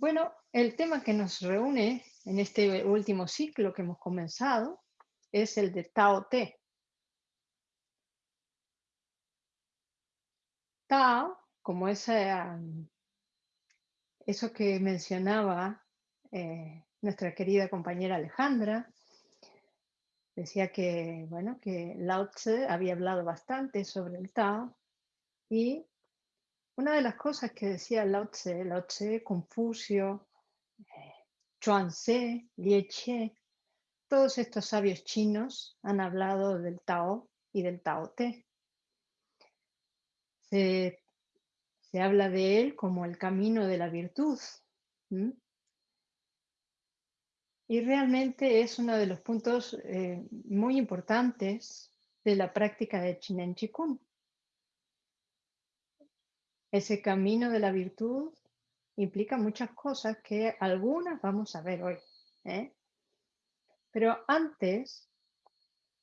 Bueno, el tema que nos reúne en este último ciclo que hemos comenzado es el de Tao Te. Tao, como esa, eso que mencionaba eh, nuestra querida compañera Alejandra, decía que, bueno, que Lao Tse había hablado bastante sobre el Tao y una de las cosas que decía Lao Tse, Lao Tse, Confucio, eh, Chuan Tse, Lie Che, todos estos sabios chinos han hablado del Tao y del Tao Te. Se, habla de él como el camino de la virtud. Y realmente es uno de los puntos eh, muy importantes de la práctica de Chinen Chikun. Ese camino de la virtud implica muchas cosas que algunas vamos a ver hoy. ¿eh? Pero antes,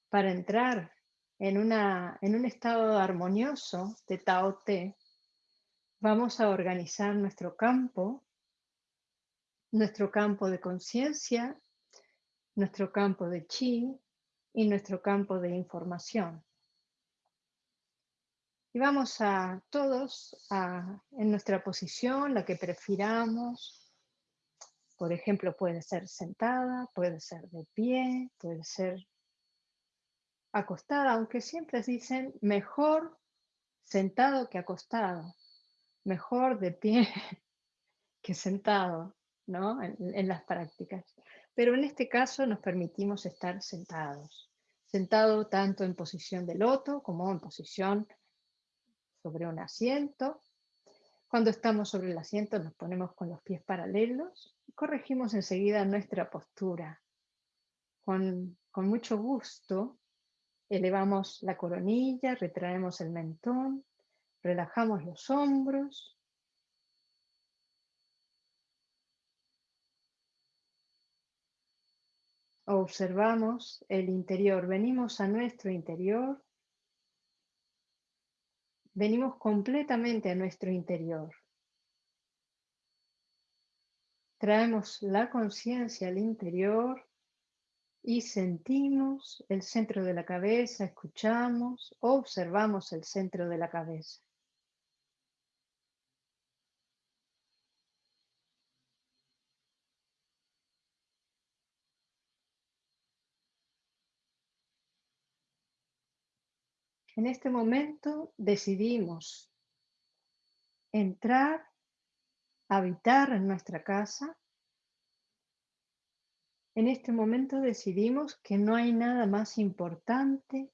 para entrar en, una, en un estado armonioso de Tao Te, vamos a organizar nuestro campo, nuestro campo de conciencia, nuestro campo de chi y nuestro campo de información. Y vamos a todos a, en nuestra posición, la que prefiramos. Por ejemplo, puede ser sentada, puede ser de pie, puede ser acostada, aunque siempre dicen mejor sentado que acostado, mejor de pie que sentado, ¿no? En, en, las prácticas. Pero en este caso nos permitimos estar sentados, sentado tanto en posición de loto como en posición sobre un asiento. Cuando estamos sobre el asiento nos ponemos con los pies paralelos y corregimos enseguida nuestra postura. Con, con mucho gusto elevamos la coronilla, retraemos el mentón, relajamos los hombros. Observamos el interior, venimos a nuestro interior venimos completamente a nuestro interior. Traemos la conciencia al interior y sentimos el centro de la cabeza, escuchamos, observamos el centro de la cabeza. En este momento decidimos entrar, habitar en nuestra casa. En este momento decidimos que no hay nada más importante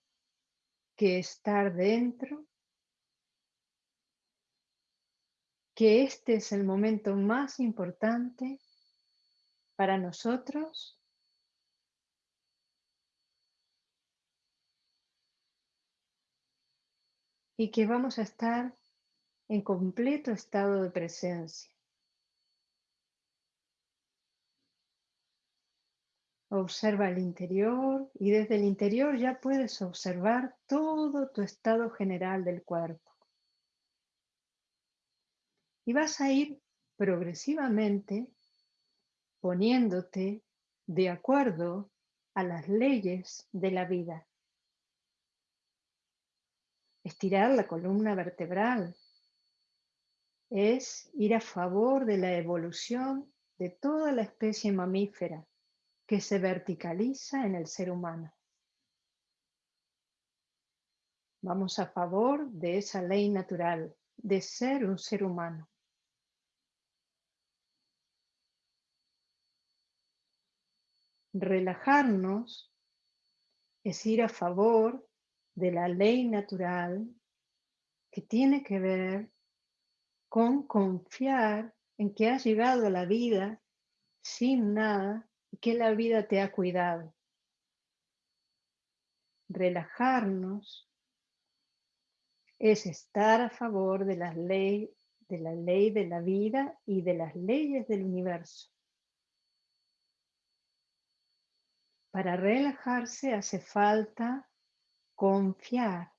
que estar dentro, que este es el momento más importante para nosotros y que vamos a estar en completo estado de presencia. Observa el interior y desde el interior ya puedes observar todo tu estado general del cuerpo. Y vas a ir progresivamente poniéndote de acuerdo a las leyes de la vida. Estirar la columna vertebral es ir a favor de la evolución de toda la especie mamífera que se verticaliza en el ser humano. Vamos a favor de esa ley natural de ser un ser humano. Relajarnos es ir a favor de la ley natural que tiene que ver con confiar en que has llegado a la vida sin nada y que la vida te ha cuidado. Relajarnos es estar a favor de la ley de la ley de la vida y de las leyes del universo. Para relajarse hace falta confiar.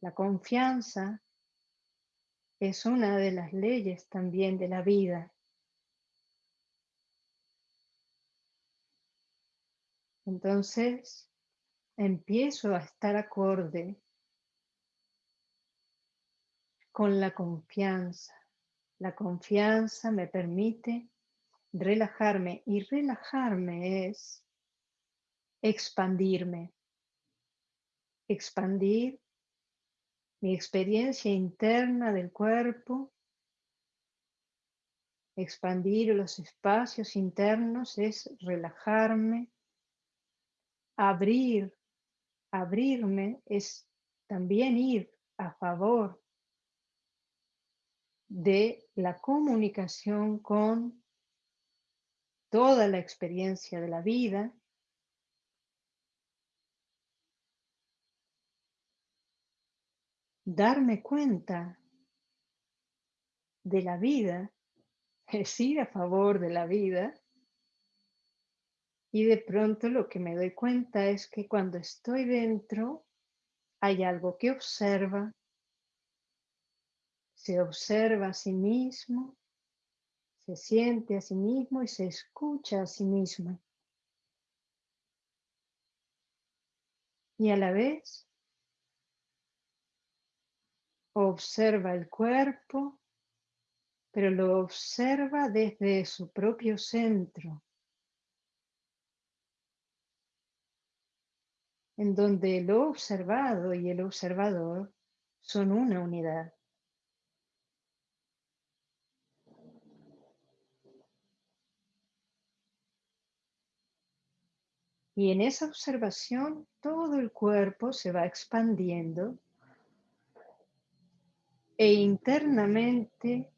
La confianza es una de las leyes también de la vida. Entonces, empiezo a estar acorde con la confianza. La confianza me permite relajarme y relajarme es expandirme. Expandir mi experiencia interna del cuerpo. Expandir los espacios internos es relajarme. Abrir, abrirme es también ir a favor de la comunicación con toda la experiencia de la vida, darme cuenta de la vida, es ir a favor de la vida, y de pronto lo que me doy cuenta es que cuando estoy dentro hay algo que observa, se observa a sí mismo, se siente a sí mismo y se escucha a sí mismo. Y a la vez observa el cuerpo, pero lo observa desde su propio centro, en donde lo observado y el observador son una unidad. Y en esa observación todo el cuerpo se va expandiendo e internamente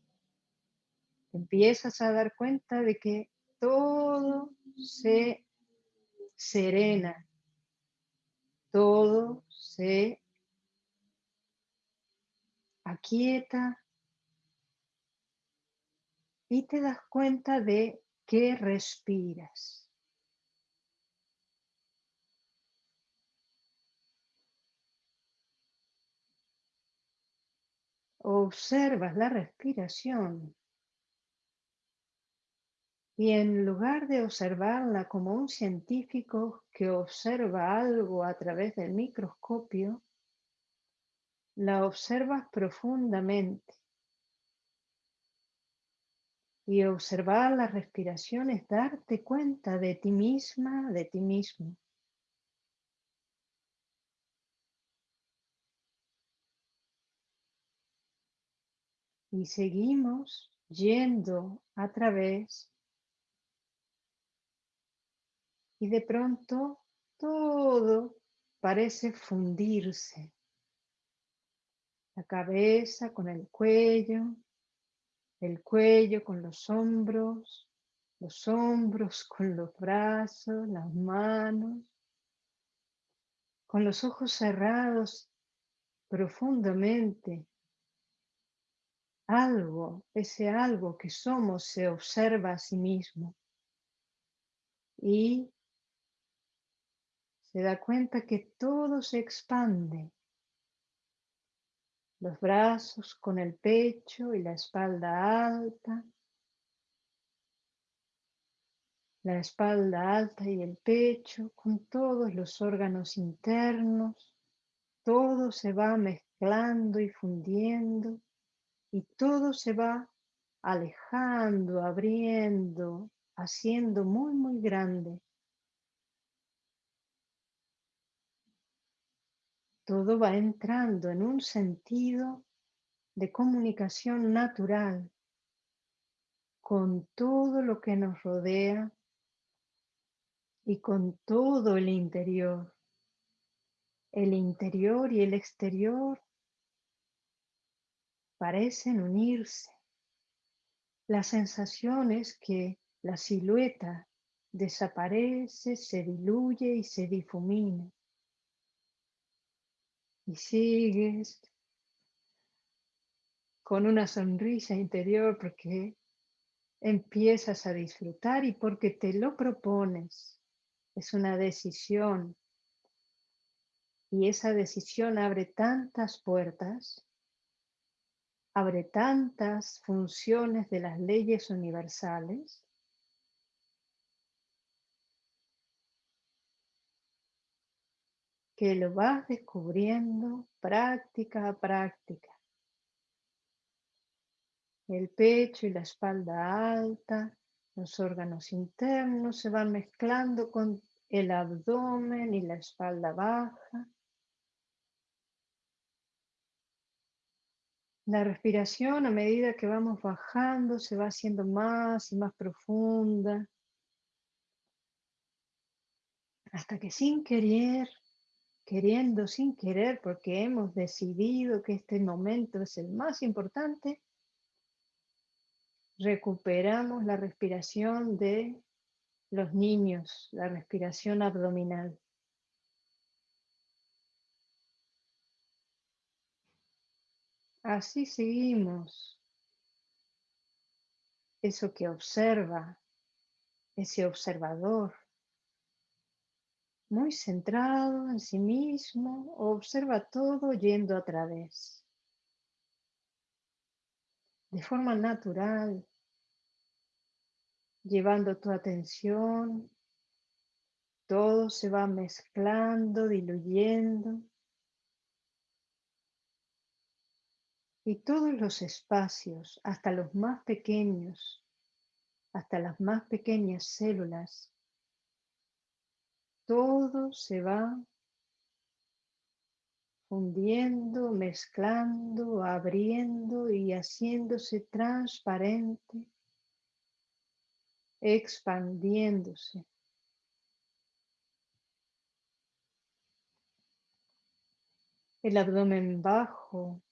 empiezas a dar cuenta de que todo se serena, todo se aquieta y te das cuenta de que respiras. Observas la respiración y en lugar de observarla como un científico que observa algo a través del microscopio, la observas profundamente. Y observar la respiración es darte cuenta de ti misma, de ti mismo. Y seguimos yendo a través y de pronto todo parece fundirse. La cabeza con el cuello, el cuello con los hombros, los hombros con los brazos, las manos, con los ojos cerrados profundamente algo, ese algo que somos se observa a sí mismo y se da cuenta que todo se expande. Los brazos con el pecho y la espalda alta. La espalda alta y el pecho con todos los órganos internos. Todo se va mezclando y fundiendo y todo se va alejando, abriendo, haciendo muy, muy grande. Todo va entrando en un sentido de comunicación natural con todo lo que nos rodea y con todo el interior. El interior y el exterior parecen unirse. La sensación es que la silueta desaparece, se diluye y se difumina. Y sigues con una sonrisa interior porque empiezas a disfrutar y porque te lo propones. Es una decisión. Y esa decisión abre tantas puertas abre tantas funciones de las leyes universales que lo vas descubriendo práctica a práctica. El pecho y la espalda alta, los órganos internos se van mezclando con el abdomen y la espalda baja. La respiración a medida que vamos bajando se va haciendo más y más profunda. Hasta que sin querer, queriendo, sin querer, porque hemos decidido que este momento es el más importante, recuperamos la respiración de los niños, la respiración abdominal. Así seguimos. Eso que observa, ese observador, muy centrado en sí mismo, observa todo yendo a través. De forma natural, llevando tu atención, todo se va mezclando, diluyendo. Y todos los espacios, hasta los más pequeños, hasta las más pequeñas células, todo se va fundiendo, mezclando, abriendo y haciéndose transparente, expandiéndose. El abdomen bajo,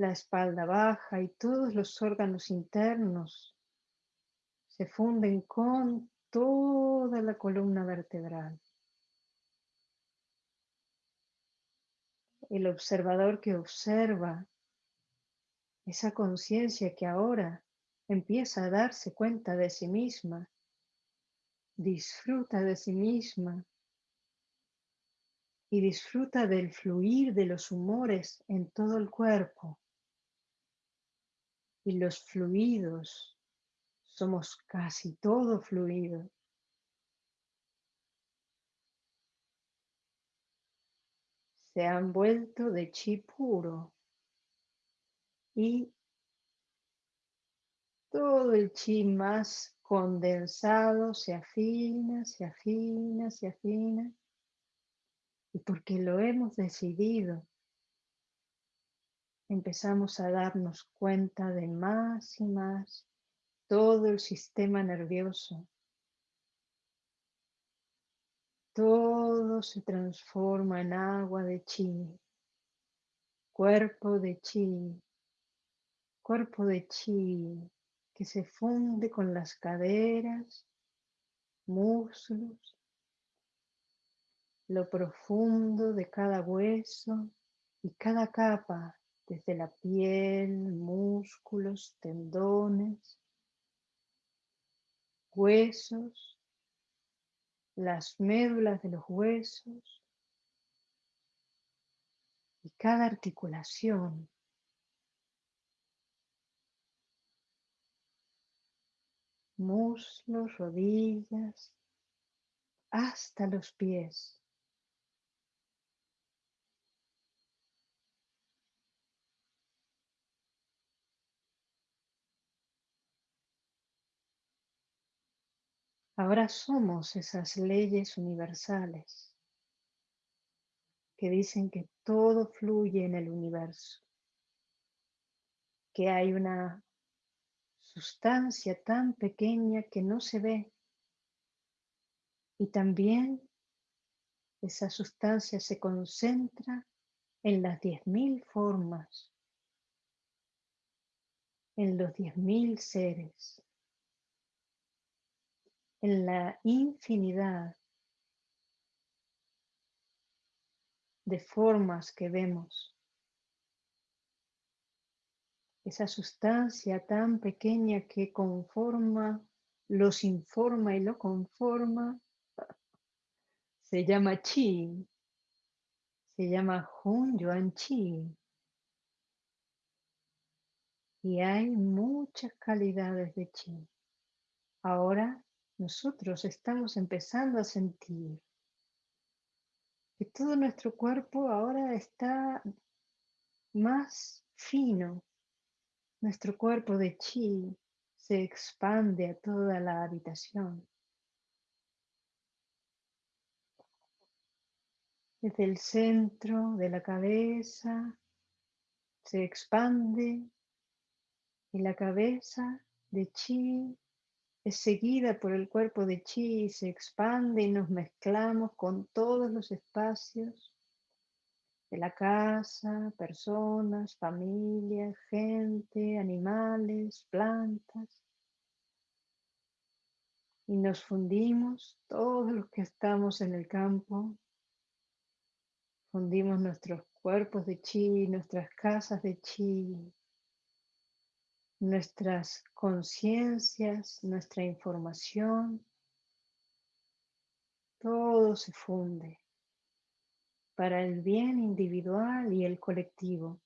la espalda baja y todos los órganos internos se funden con toda la columna vertebral. El observador que observa esa conciencia que ahora empieza a darse cuenta de sí misma, disfruta de sí misma y disfruta del fluir de los humores en todo el cuerpo y los fluidos. Somos casi todo fluido. Se han vuelto de chi puro y todo el chi más condensado se afina, se afina, se afina. Y porque lo hemos decidido, empezamos a darnos cuenta de más y más todo el sistema nervioso. Todo se transforma en agua de chi, cuerpo de chi, cuerpo de chi que se funde con las caderas, muslos, lo profundo de cada hueso y cada capa desde la piel, músculos, tendones, huesos, las médulas de los huesos y cada articulación. muslos, rodillas, hasta los pies. Ahora somos esas leyes universales que dicen que todo fluye en el universo, que hay una sustancia tan pequeña que no se ve. Y también esa sustancia se concentra en las diez mil formas, en los diez mil seres en la infinidad de formas que vemos. Esa sustancia tan pequeña que conforma, los informa y lo conforma, se llama chi, se llama Hun Yuan Chi. Y hay muchas calidades de chi. Ahora nosotros estamos empezando a sentir que todo nuestro cuerpo ahora está más fino. Nuestro cuerpo de chi se expande a toda la habitación. Desde el centro de la cabeza se expande y la cabeza de chi seguida por el cuerpo de chi se expande y nos mezclamos con todos los espacios de la casa, personas, familias, gente, animales, plantas. Y nos fundimos todos los que estamos en el campo. Fundimos nuestros cuerpos de chi, nuestras casas de chi, nuestras conciencias, nuestra información, todo se funde para el bien individual y el colectivo.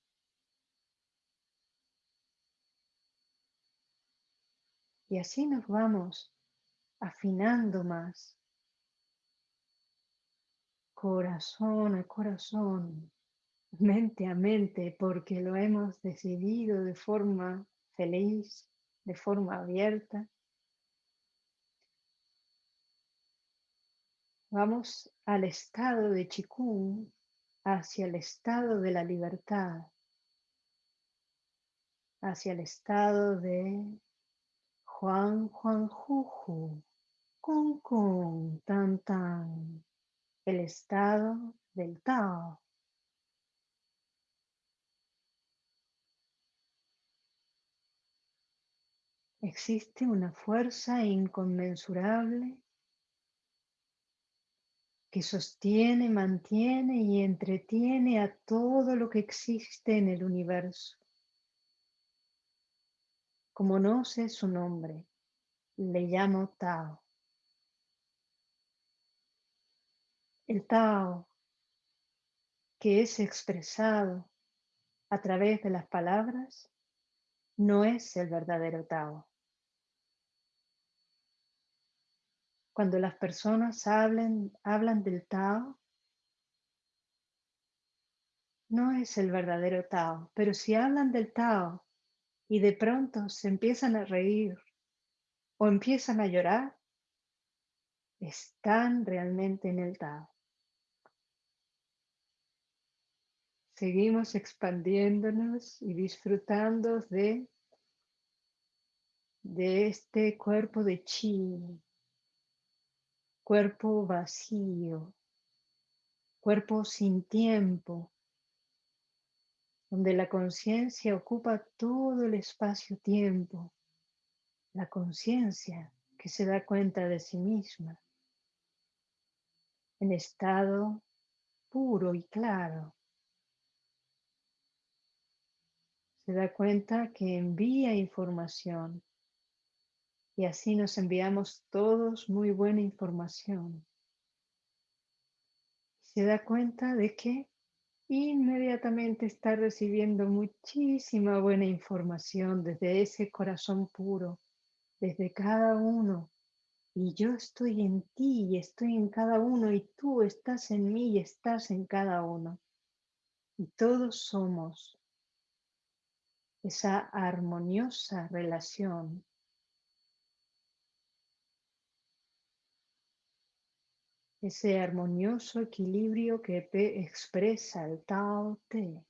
Y así nos vamos afinando más, corazón a corazón, mente a mente, porque lo hemos decidido de forma feliz, de forma abierta. Vamos al estado de Chikung, hacia el estado de la libertad, hacia el estado de Juan Juan Juju, Kung Kung Tan Tan, el estado del Tao. Existe una fuerza inconmensurable que sostiene, mantiene y entretiene a todo lo que existe en el universo. Como no sé su nombre, le llamo Tao. El Tao, que es expresado a través de las palabras, no es el verdadero Tao. Cuando las personas hablan del Tao, no es el verdadero Tao, pero si hablan del Tao y de pronto se empiezan a reír o empiezan a llorar, están realmente en el Tao. Seguimos expandiéndonos y disfrutando de, de este cuerpo de chi, cuerpo vacío, cuerpo sin tiempo, donde la conciencia ocupa todo el espacio-tiempo, la conciencia que se da cuenta de sí misma, en estado puro y claro. Se da cuenta que envía información y así nos enviamos todos muy buena información. Se da cuenta de que inmediatamente está recibiendo muchísima buena información desde ese corazón puro, desde cada uno. Y yo estoy en ti y estoy en cada uno y tú estás en mí y estás en cada uno. Y todos somos esa armoniosa relación ese armonioso equilibrio que expresa el Tao Te.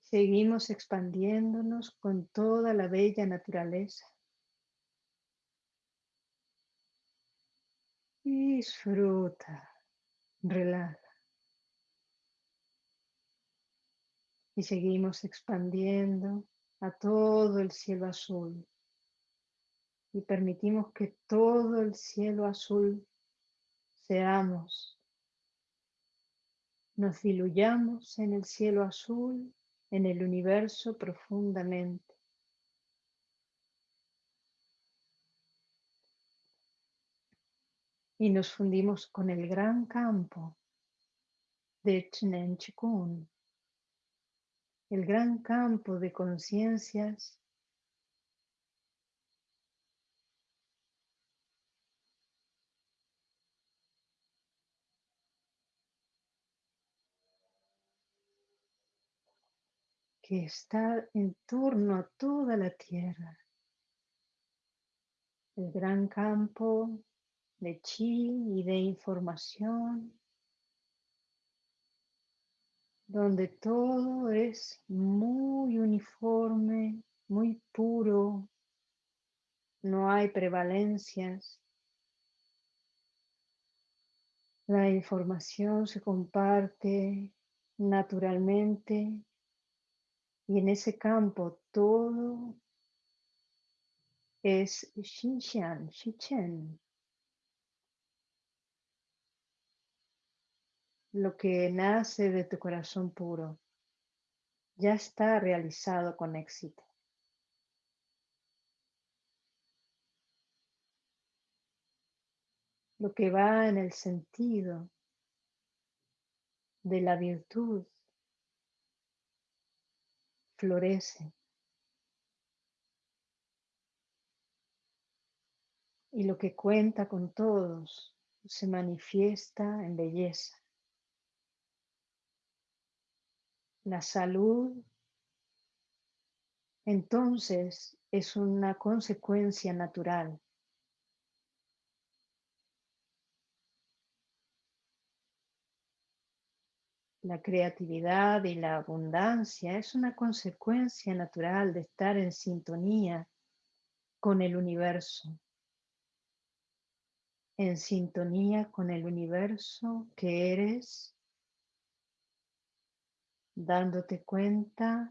Seguimos expandiéndonos con toda la bella naturaleza. Disfruta, relaja. Y seguimos expandiendo a todo el cielo azul y permitimos que todo el cielo azul seamos. Nos diluyamos en el cielo azul, en el universo profundamente. Y nos fundimos con el gran campo de Chnen Chikun, el gran campo de conciencias que está en torno a toda la tierra. El gran campo de chi y de información, donde todo es muy uniforme, muy puro, no hay prevalencias. La información se comparte naturalmente y en ese campo todo es Xinxian, Xichen. Lo que nace de tu corazón puro ya está realizado con éxito. Lo que va en el sentido de la virtud florece. Y lo que cuenta con todos se manifiesta en belleza. La salud entonces es una consecuencia natural La creatividad y la abundancia es una consecuencia natural de estar en sintonía con el universo, en sintonía con el universo que eres, dándote cuenta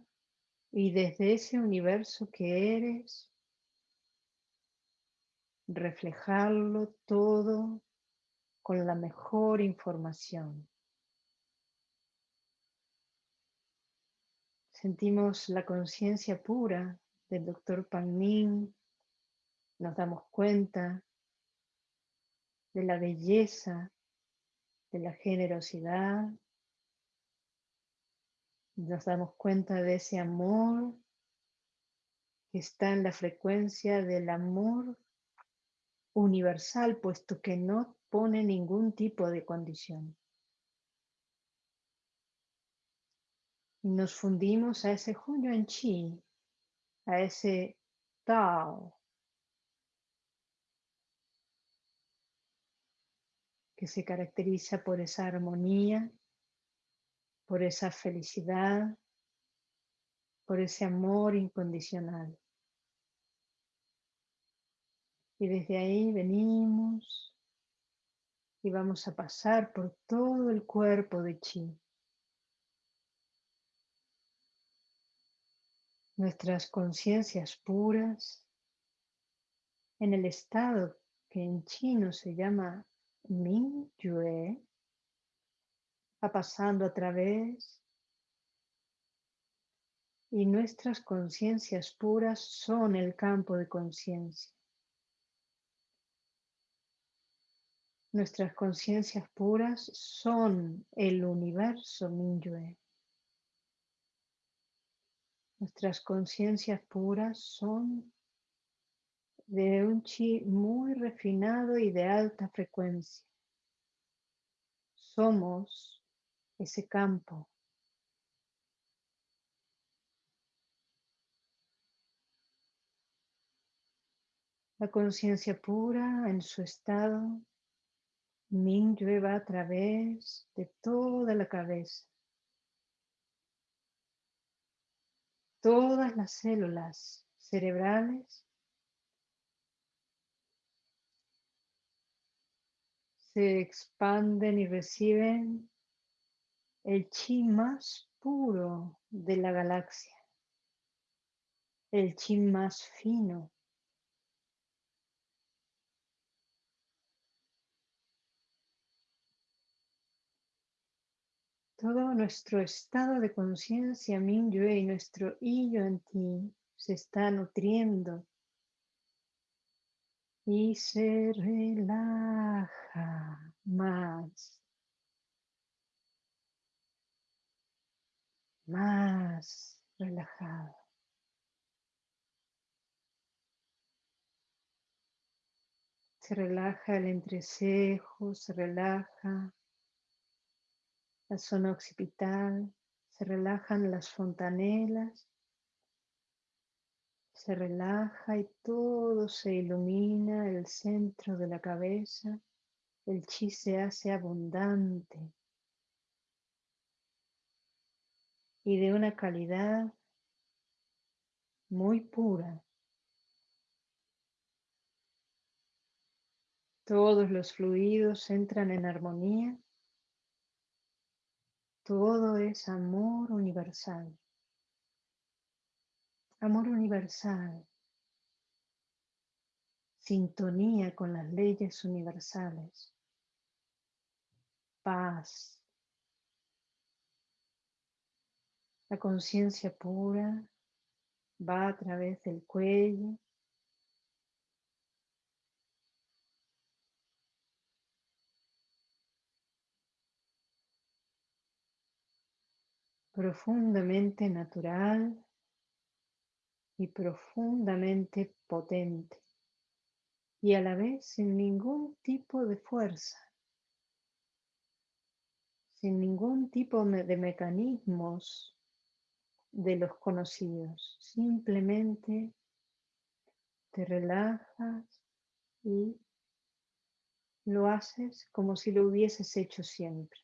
y desde ese universo que eres, reflejarlo todo con la mejor información. Sentimos la conciencia pura del doctor Pan nos damos cuenta de la belleza, de la generosidad, nos damos cuenta de ese amor que está en la frecuencia del amor universal, puesto que no pone ningún tipo de condición. Y nos fundimos a ese en Chi, a ese Tao, que se caracteriza por esa armonía, por esa felicidad, por ese amor incondicional. Y desde ahí venimos y vamos a pasar por todo el cuerpo de Chi. Nuestras conciencias puras en el estado que en chino se llama Ming Yue, va pasando a través y nuestras conciencias puras son el campo de conciencia. Nuestras conciencias puras son el universo Yue. Nuestras conciencias puras son de un chi muy refinado y de alta frecuencia. Somos ese campo. La conciencia pura en su estado Ming llueva a través de toda la cabeza. Todas las células cerebrales se expanden y reciben el chi más puro de la galaxia, el chi más fino. Todo nuestro estado de conciencia Mingyue y nuestro yo en ti se está nutriendo y se relaja más, más. relajado. Se relaja el entrecejo, se relaja la zona occipital, se relajan las fontanelas, se relaja y todo se ilumina, el centro de la cabeza, el chi se hace abundante y de una calidad muy pura. Todos los fluidos entran en armonía. Todo es amor universal. Amor universal. Sintonía con las leyes universales. Paz. La conciencia pura va a través del cuello, profundamente natural y profundamente potente y a la vez sin ningún tipo de fuerza, sin ningún tipo de mecanismos de los conocidos. Simplemente te relajas y lo haces como si lo hubieses hecho siempre.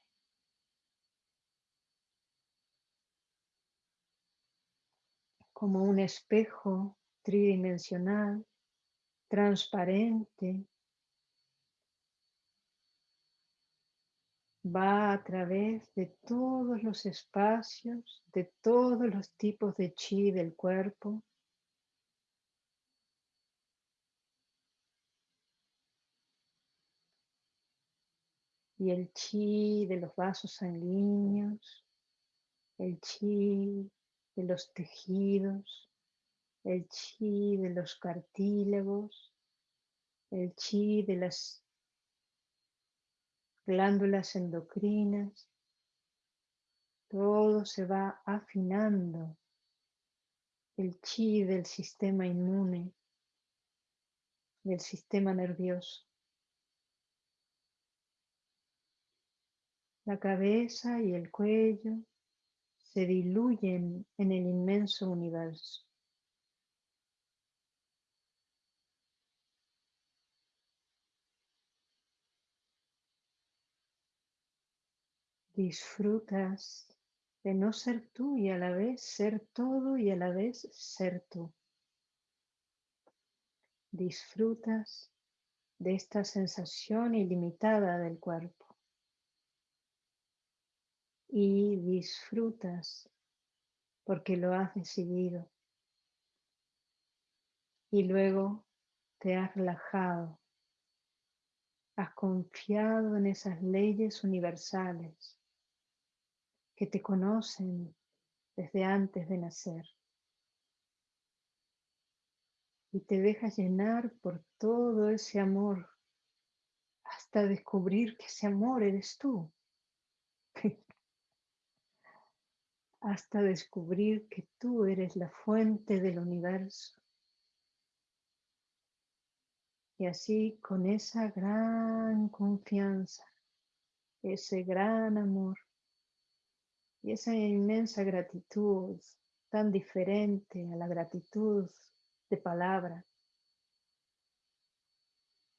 Como un espejo tridimensional, transparente, va a través de todos los espacios, de todos los tipos de chi del cuerpo. Y el chi de los vasos sanguíneos, el chi de los tejidos, el chi de los cartílagos, el chi de las glándulas endocrinas, todo se va afinando. El chi del sistema inmune, del sistema nervioso. La cabeza y el cuello se diluyen en el inmenso universo. Disfrutas de no ser tú y a la vez ser todo y a la vez ser tú. Disfrutas de esta sensación ilimitada del cuerpo y disfrutas porque lo has decidido. Y luego te has relajado, has confiado en esas leyes universales que te conocen desde antes de nacer. Y te dejas llenar por todo ese amor hasta descubrir que ese amor eres tú. hasta descubrir que tú eres la fuente del universo. Y así con esa gran confianza, ese gran amor y esa inmensa gratitud tan diferente a la gratitud de palabra,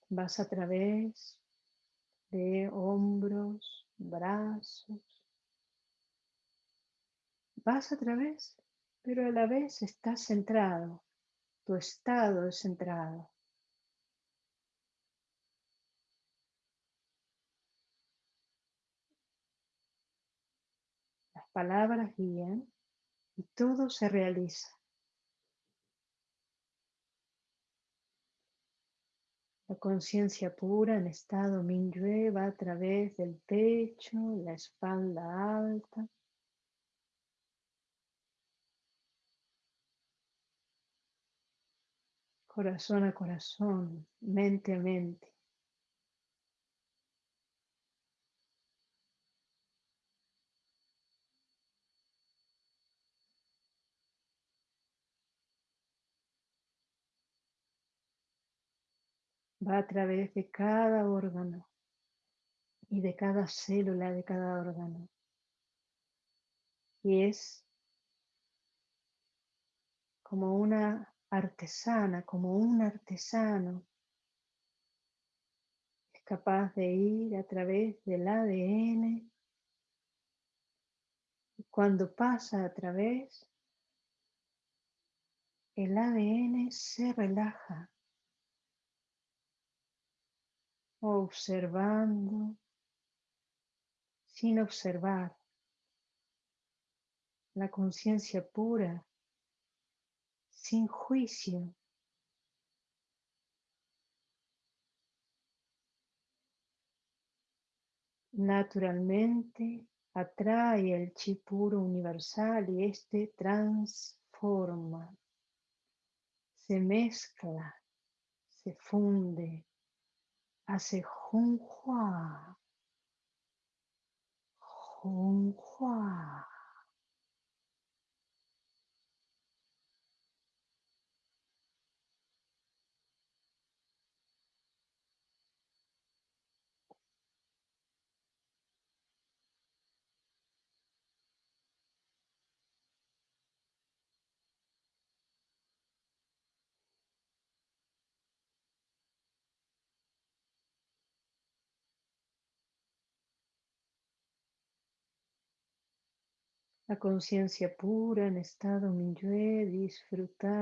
vas a través de hombros, brazos, Vas a través, pero a la vez estás centrado. Tu estado es centrado. Las palabras guían y todo se realiza. La conciencia pura en estado Minyue va a través del pecho, la espalda alta, corazón a corazón, mente a mente. Va a través de cada órgano y de cada célula de cada órgano. Y es como una artesana, como un artesano, es capaz de ir a través del ADN y cuando pasa a través, el ADN se relaja, observando sin observar, la conciencia pura, sin juicio. Naturalmente atrae el chi puro universal y este transforma, se mezcla, se funde, hace junhua La conciencia pura en estado Minyue disfrutando.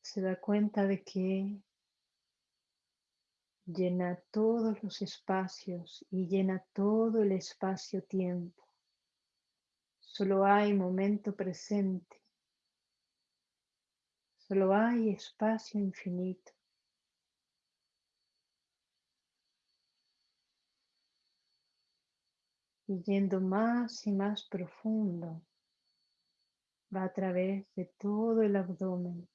Se da cuenta de que llena todos los espacios y llena todo el espacio-tiempo. Solo hay momento presente. Solo hay espacio infinito. Y yendo más y más profundo, va a través de todo el abdomen.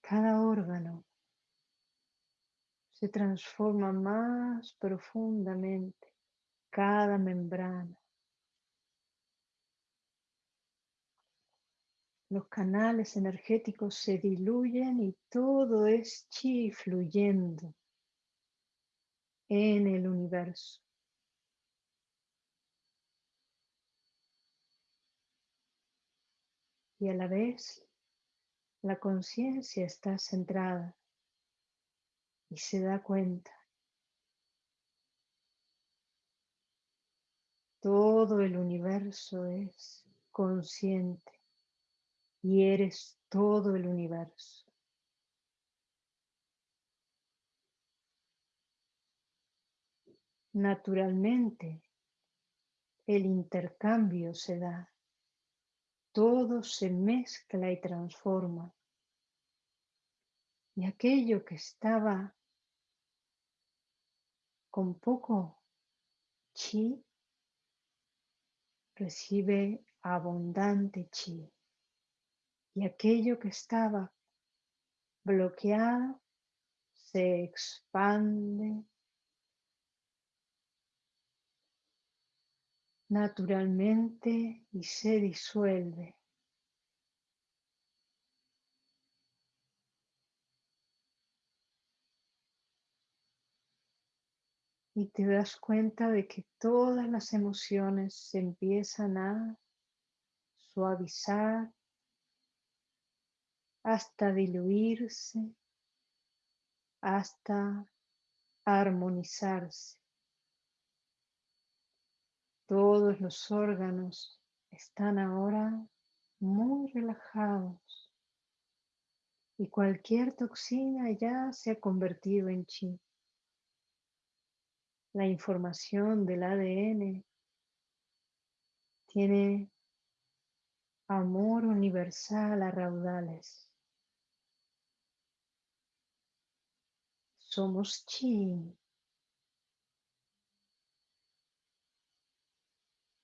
Cada órgano se transforma más profundamente, cada membrana. Los canales energéticos se diluyen y todo es chi fluyendo en el universo. Y a la vez la conciencia está centrada y se da cuenta. Todo el universo es consciente y eres todo el universo. Naturalmente, el intercambio se da, todo se mezcla y transforma. Y aquello que estaba con poco chi recibe abundante chi y aquello que estaba bloqueado se expande naturalmente y se disuelve. Y te das cuenta de que todas las emociones se empiezan a suavizar hasta diluirse, hasta armonizarse. Todos los órganos están ahora muy relajados y cualquier toxina ya se ha convertido en chi. La información del ADN tiene amor universal a raudales. Somos chi.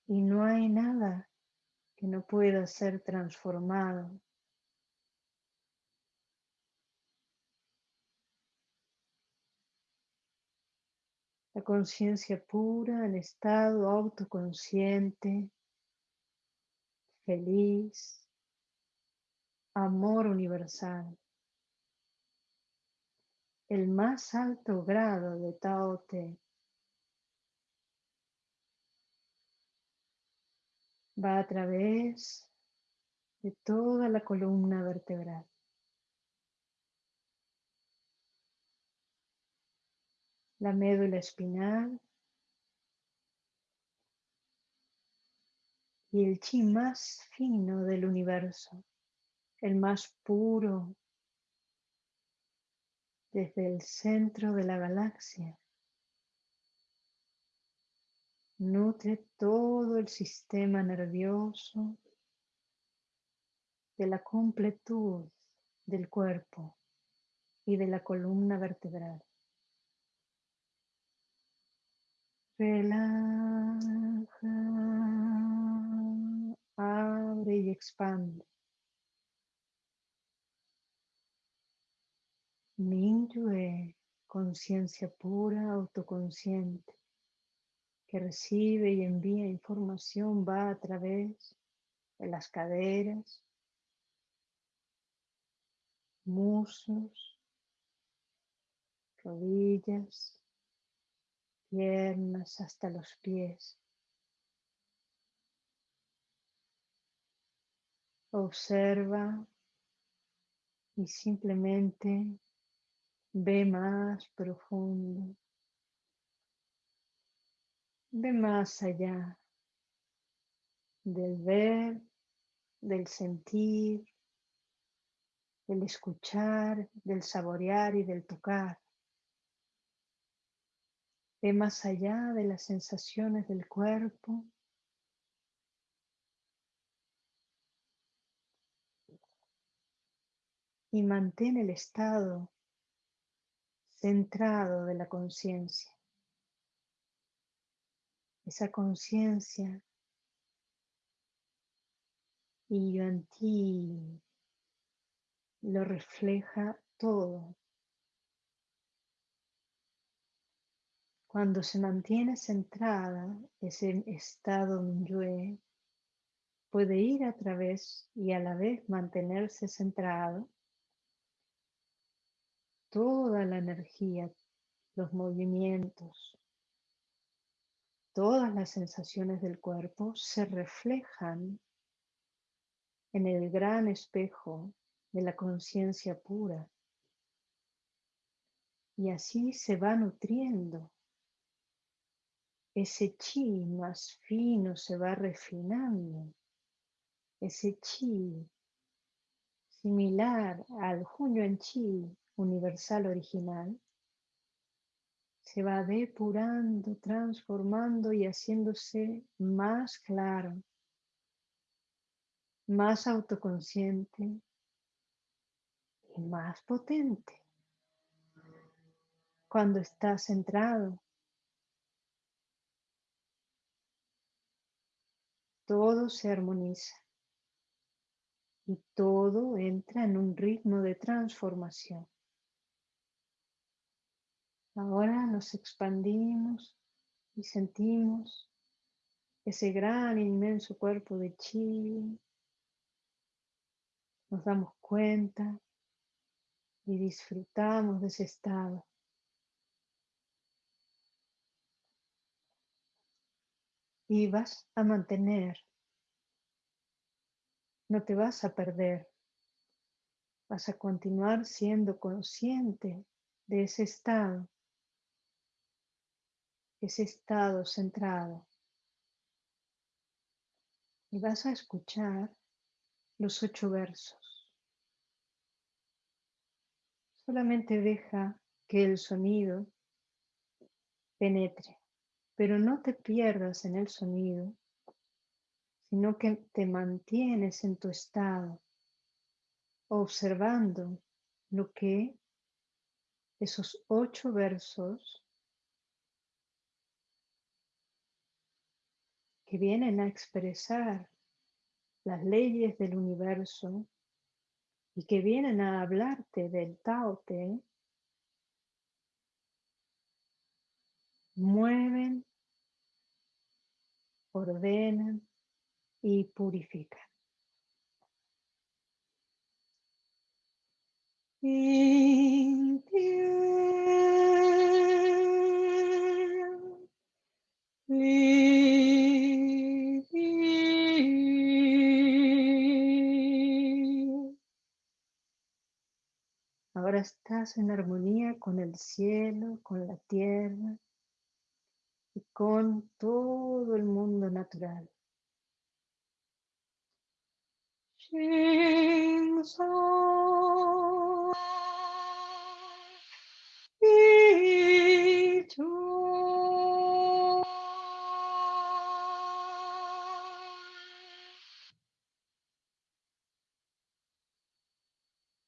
Y no hay nada que no pueda ser transformado. La conciencia pura en estado autoconsciente, feliz, amor universal. El más alto grado de Tao Te va a través de toda la columna vertebral. La médula espinal y el chi más fino del universo, el más puro desde el centro de la galaxia Nutre todo el sistema nervioso de la completud del cuerpo y de la columna vertebral. Relaja, abre y expande. Minyue, conciencia pura, autoconsciente que recibe y envía información va a través de las caderas, muslos, rodillas, piernas hasta los pies. Observa y simplemente ve más profundo. Ve más allá del ver, del sentir, del escuchar, del saborear y del tocar. Ve más allá de las sensaciones del cuerpo. Y mantén el estado centrado de la conciencia esa conciencia y yo en ti lo refleja todo. Cuando se mantiene centrada, ese estado Minyue puede ir a través y a la vez mantenerse centrado. Toda la energía, los movimientos, Todas las sensaciones del cuerpo se reflejan en el gran espejo de la conciencia pura. Y así se va nutriendo. Ese chi más fino se va refinando. Ese chi similar al Junyo Chi universal original se va depurando, transformando y haciéndose más claro, más autoconsciente y más potente. Cuando está centrado, todo se armoniza y todo entra en un ritmo de transformación. Ahora nos expandimos y sentimos ese gran inmenso cuerpo de chi. Nos damos cuenta y disfrutamos de ese estado. Y vas a mantener, no te vas a perder, vas a continuar siendo consciente de ese estado ese estado centrado. Y vas a escuchar los ocho versos. Solamente deja que el sonido penetre, pero no te pierdas en el sonido, sino que te mantienes en tu estado, observando lo que esos ocho versos que vienen a expresar las leyes del universo y que vienen a hablarte del Tao Te, mueven, ordenan y purifican. Estás en armonía con el cielo, con la tierra y con todo el mundo natural.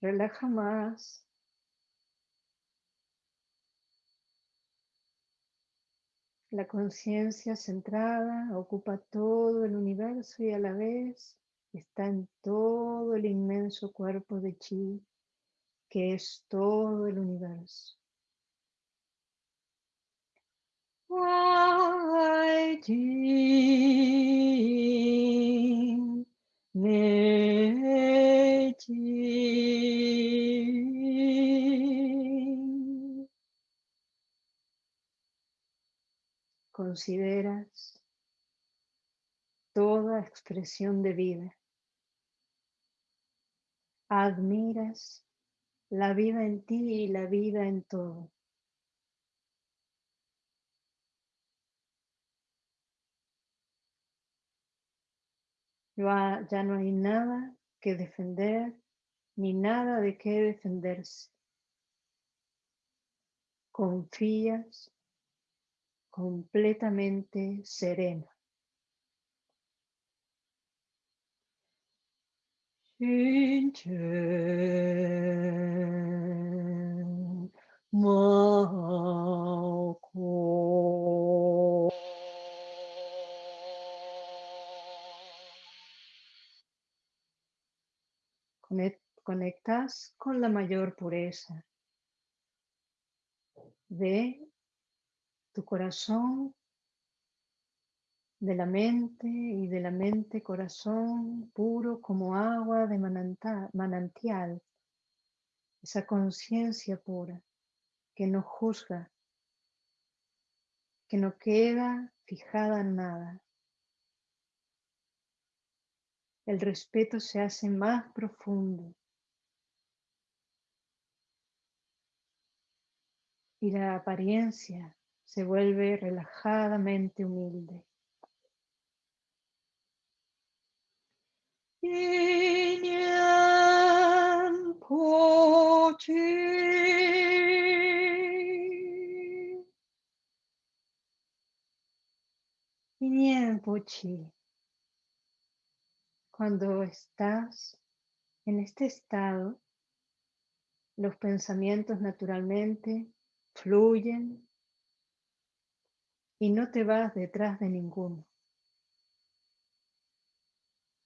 Relaja más. La conciencia centrada ocupa todo el universo y a la vez está en todo el inmenso cuerpo de chi, que es todo el universo. Consideras toda expresión de vida. Admiras la vida en ti y la vida en todo. Ya no hay nada que defender ni nada de qué defenderse. Confías completamente sereno. Conectas con la mayor pureza de tu corazón, de la mente y de la mente corazón puro como agua de manantial, esa conciencia pura que no juzga, que no queda fijada en nada. El respeto se hace más profundo y la apariencia se vuelve relajadamente humilde. Cuando estás en este estado, los pensamientos naturalmente fluyen y no te vas detrás de ninguno.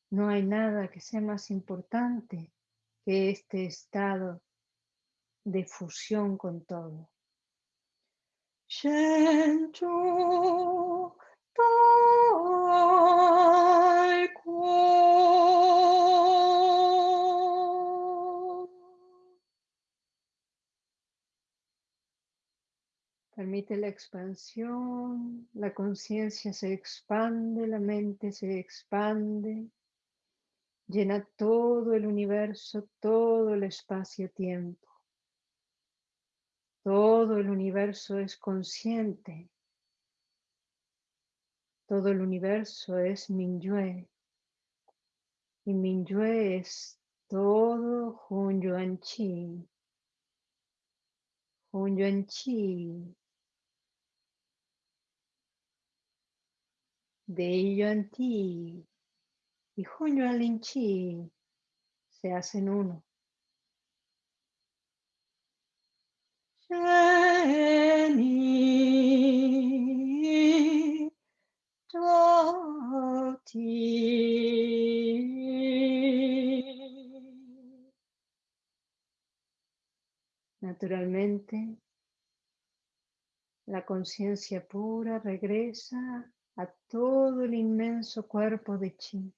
No hay nada que sea más importante que este estado de fusión con todo. Permite la expansión, la conciencia se expande, la mente se expande, llena todo el universo, todo el espacio-tiempo. Todo el universo es consciente. Todo el universo es Minyue. Y Minyue es todo Hun Yuan Chi. Hun Yuan Chi de Yuan Ti y Hun Lin Chi se hacen uno. Naturalmente, La conciencia pura regresa a todo el inmenso cuerpo de chi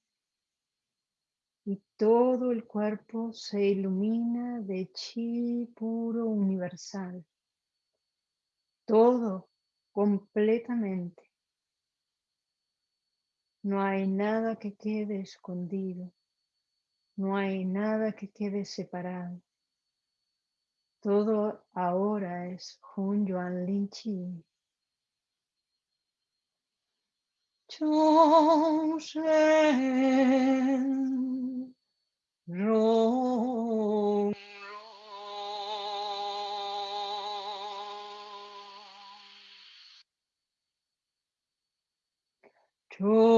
y todo el cuerpo se ilumina de chi puro universal. Todo completamente. No hay nada que quede escondido. No hay nada que quede separado. Todo ahora es Hun Yuan Lin Chi. s'enchaîne. Rome, Rome. Toshen.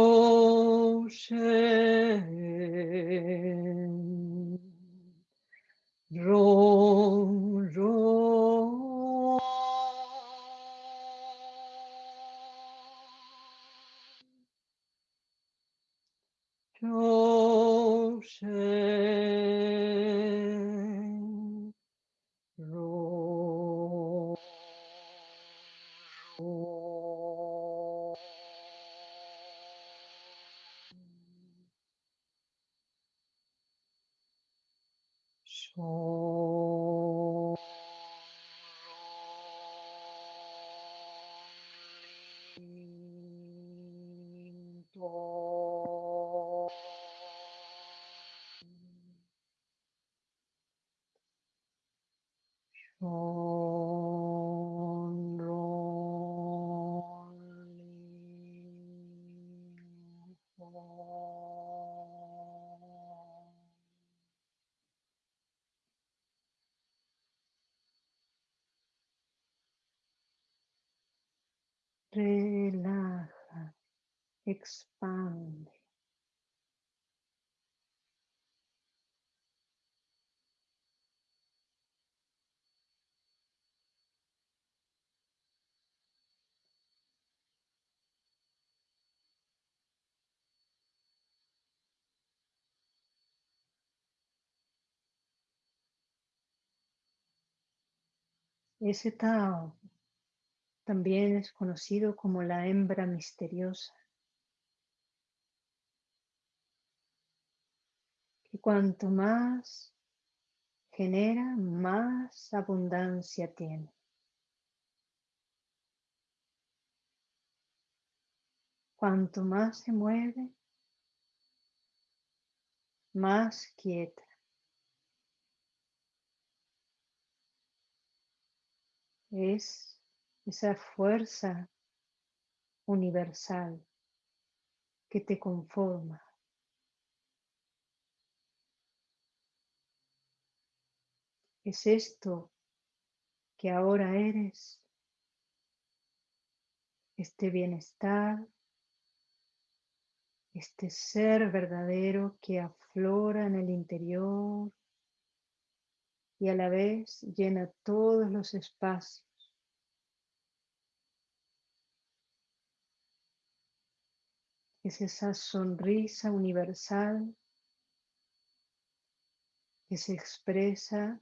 Relaja, expande. Ese Tao también es conocido como la hembra misteriosa, que cuanto más genera, más abundancia tiene. Cuanto más se mueve, más quieta. Es esa fuerza universal que te conforma. Es esto que ahora eres, este bienestar, este ser verdadero que aflora en el interior y a la vez llena todos los espacios es esa sonrisa universal que se expresa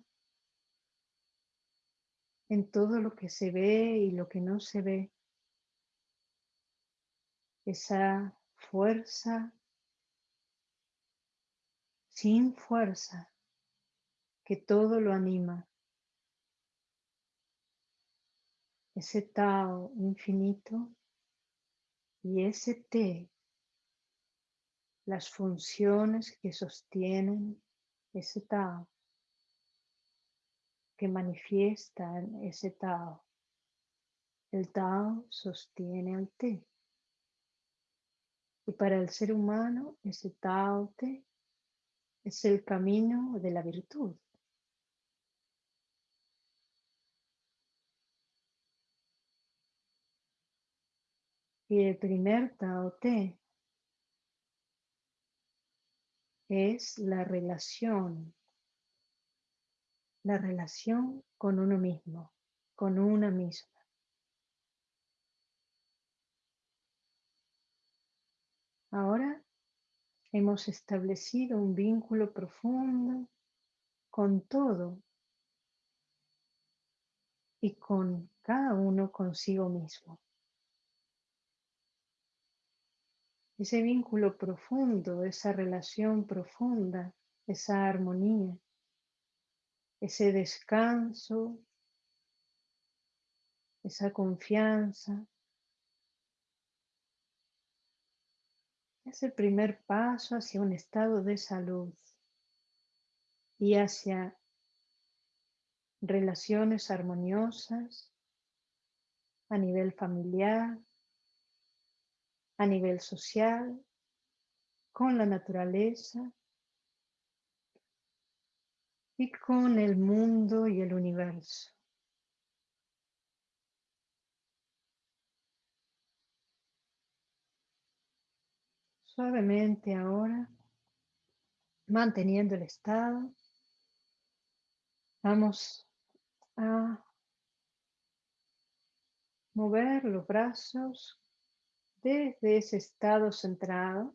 en todo lo que se ve y lo que no se ve. Esa fuerza sin fuerza que todo lo anima. Ese Tao infinito y ese T las funciones que sostienen ese Tao, que manifiestan ese Tao. El Tao sostiene al Te. Y para el ser humano, ese Tao Te es el camino de la virtud. Y el primer Tao Te es la relación, la relación con uno mismo, con una misma. Ahora hemos establecido un vínculo profundo con todo y con cada uno consigo mismo. Ese vínculo profundo, esa relación profunda, esa armonía, ese descanso, esa confianza, es el primer paso hacia un estado de salud y hacia relaciones armoniosas a nivel familiar, a nivel social, con la naturaleza y con el mundo y el universo. Suavemente ahora, manteniendo el estado, vamos a mover los brazos desde ese estado centrado.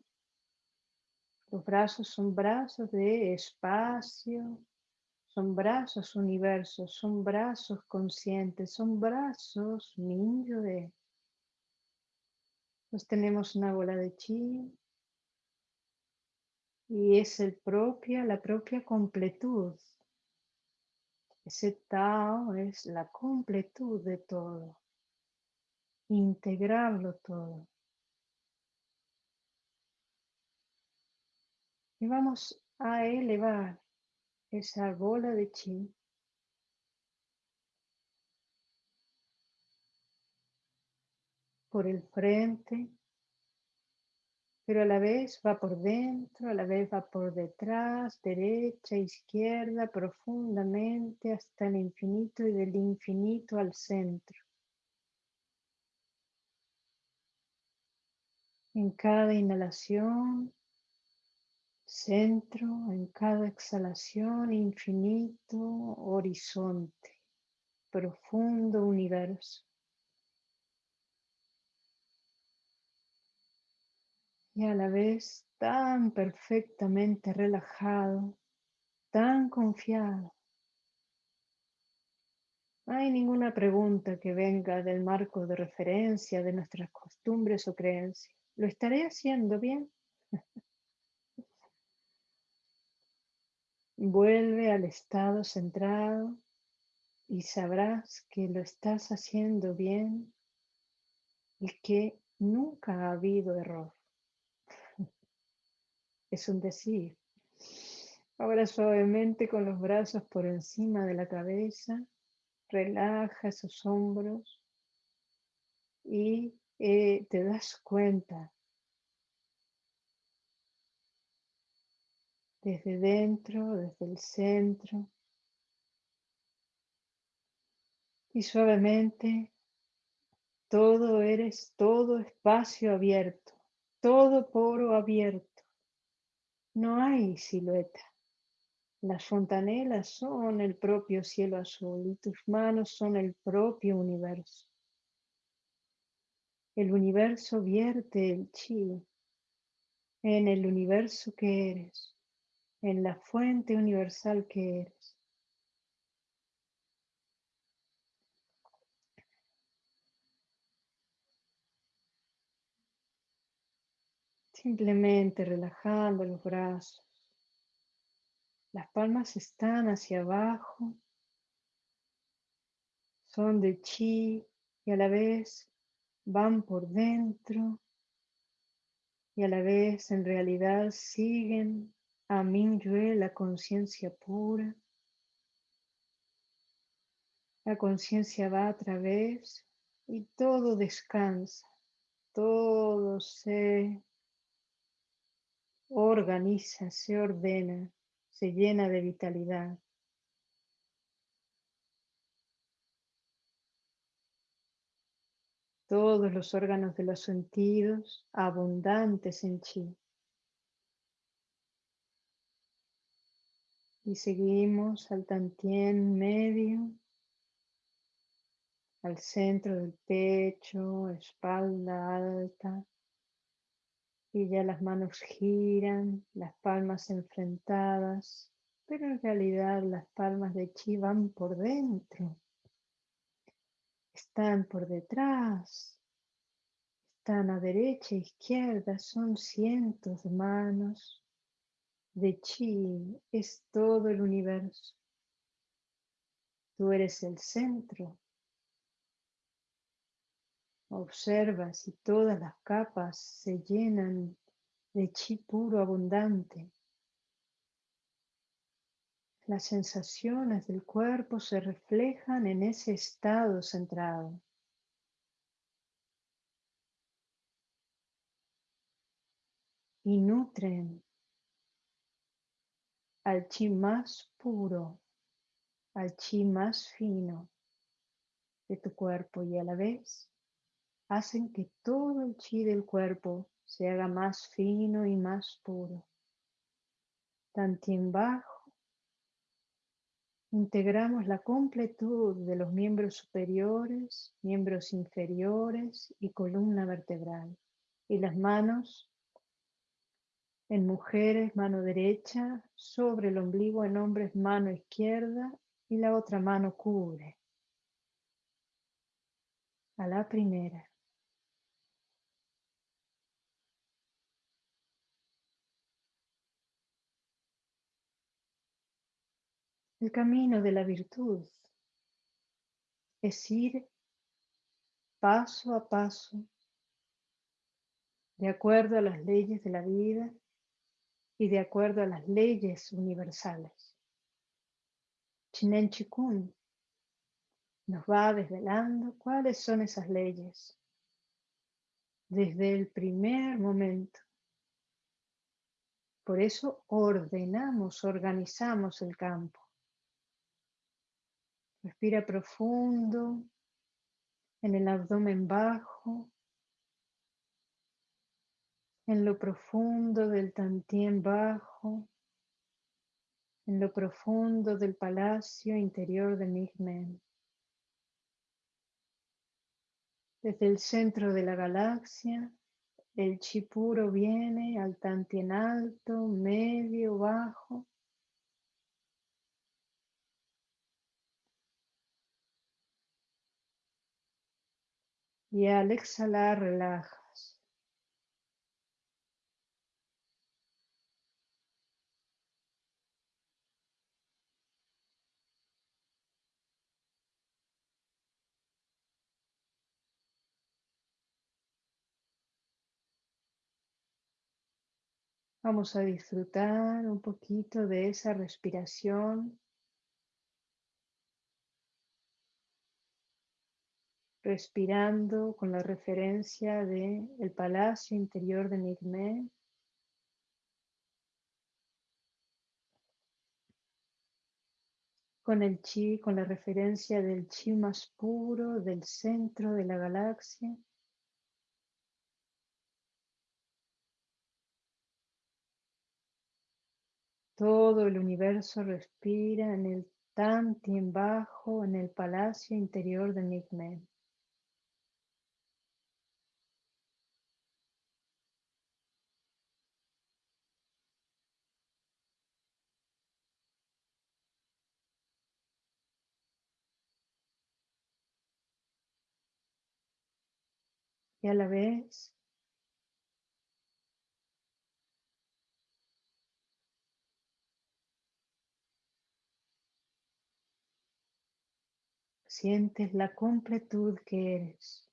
Los brazos son brazos de espacio, son brazos universos, son brazos conscientes, son brazos niño de. Pues tenemos una bola de chi, y es el propia, la propia completud. Ese Tao es la completud de todo, integrarlo todo. Y vamos a elevar esa bola de chi por el frente pero a la vez va por dentro, a la vez va por detrás, derecha, izquierda, profundamente hasta el infinito y del infinito al centro. En cada inhalación, centro, en cada exhalación, infinito, horizonte, profundo universo. y a la vez tan perfectamente relajado, tan confiado. No hay ninguna pregunta que venga del marco de referencia de nuestras costumbres o creencias. ¿Lo estaré haciendo bien? Vuelve al estado centrado y sabrás que lo estás haciendo bien y que nunca ha habido error es un decir. Ahora suavemente con los brazos por encima de la cabeza, relaja esos hombros y eh, te das cuenta desde dentro, desde el centro. Y suavemente todo eres, todo espacio abierto, todo poro abierto. No hay silueta. Las fontanelas son el propio cielo azul y tus manos son el propio universo. El universo vierte el chi en el universo que eres, en la fuente universal que eres. Simplemente relajando los brazos. Las palmas están hacia abajo. Son de chi y a la vez van por dentro y a la vez en realidad siguen a Mingyue, la conciencia pura. La conciencia va a través y todo descansa, todo se organiza, se ordena, se llena de vitalidad. Todos los órganos de los sentidos abundantes en chi. Y seguimos al tantien medio, al centro del pecho, espalda alta, y ya las manos giran, las palmas enfrentadas, pero en realidad las palmas de chi van por dentro. están por detrás, están a derecha e izquierda, son cientos de manos de chi, es todo el universo. Tú eres el centro. Observa si todas las capas se llenan de chi puro abundante. Las sensaciones del cuerpo se reflejan en ese estado centrado. Y nutren al chi más puro, al chi más fino de tu cuerpo y a la vez hacen que todo el chi del cuerpo se haga más fino y más puro. en bajo Integramos la completud de los miembros superiores, miembros inferiores y columna vertebral. Y las manos en mujeres, mano derecha, sobre el ombligo en hombres, mano izquierda y la otra mano cubre. A la primera. El camino de la virtud es ir paso a paso de acuerdo a las leyes de la vida y de acuerdo a las leyes universales. Chinen Chikun nos va desvelando cuáles son esas leyes desde el primer momento. Por eso ordenamos, organizamos el campo. Respira profundo en el abdomen bajo, en lo profundo del tantien bajo, en lo profundo del palacio interior de Migmen. Desde el centro de la galaxia, el chi puro viene al tantien alto, medio, bajo, y al exhalar relajas. Vamos a disfrutar un poquito de esa respiración respirando con la referencia de el palacio interior de Nigme. Con el chi, con la referencia del chi más puro del centro de la galaxia. Todo el universo respira en el Tantien bajo en el palacio interior de Nigme. y a la vez sientes la completud que eres.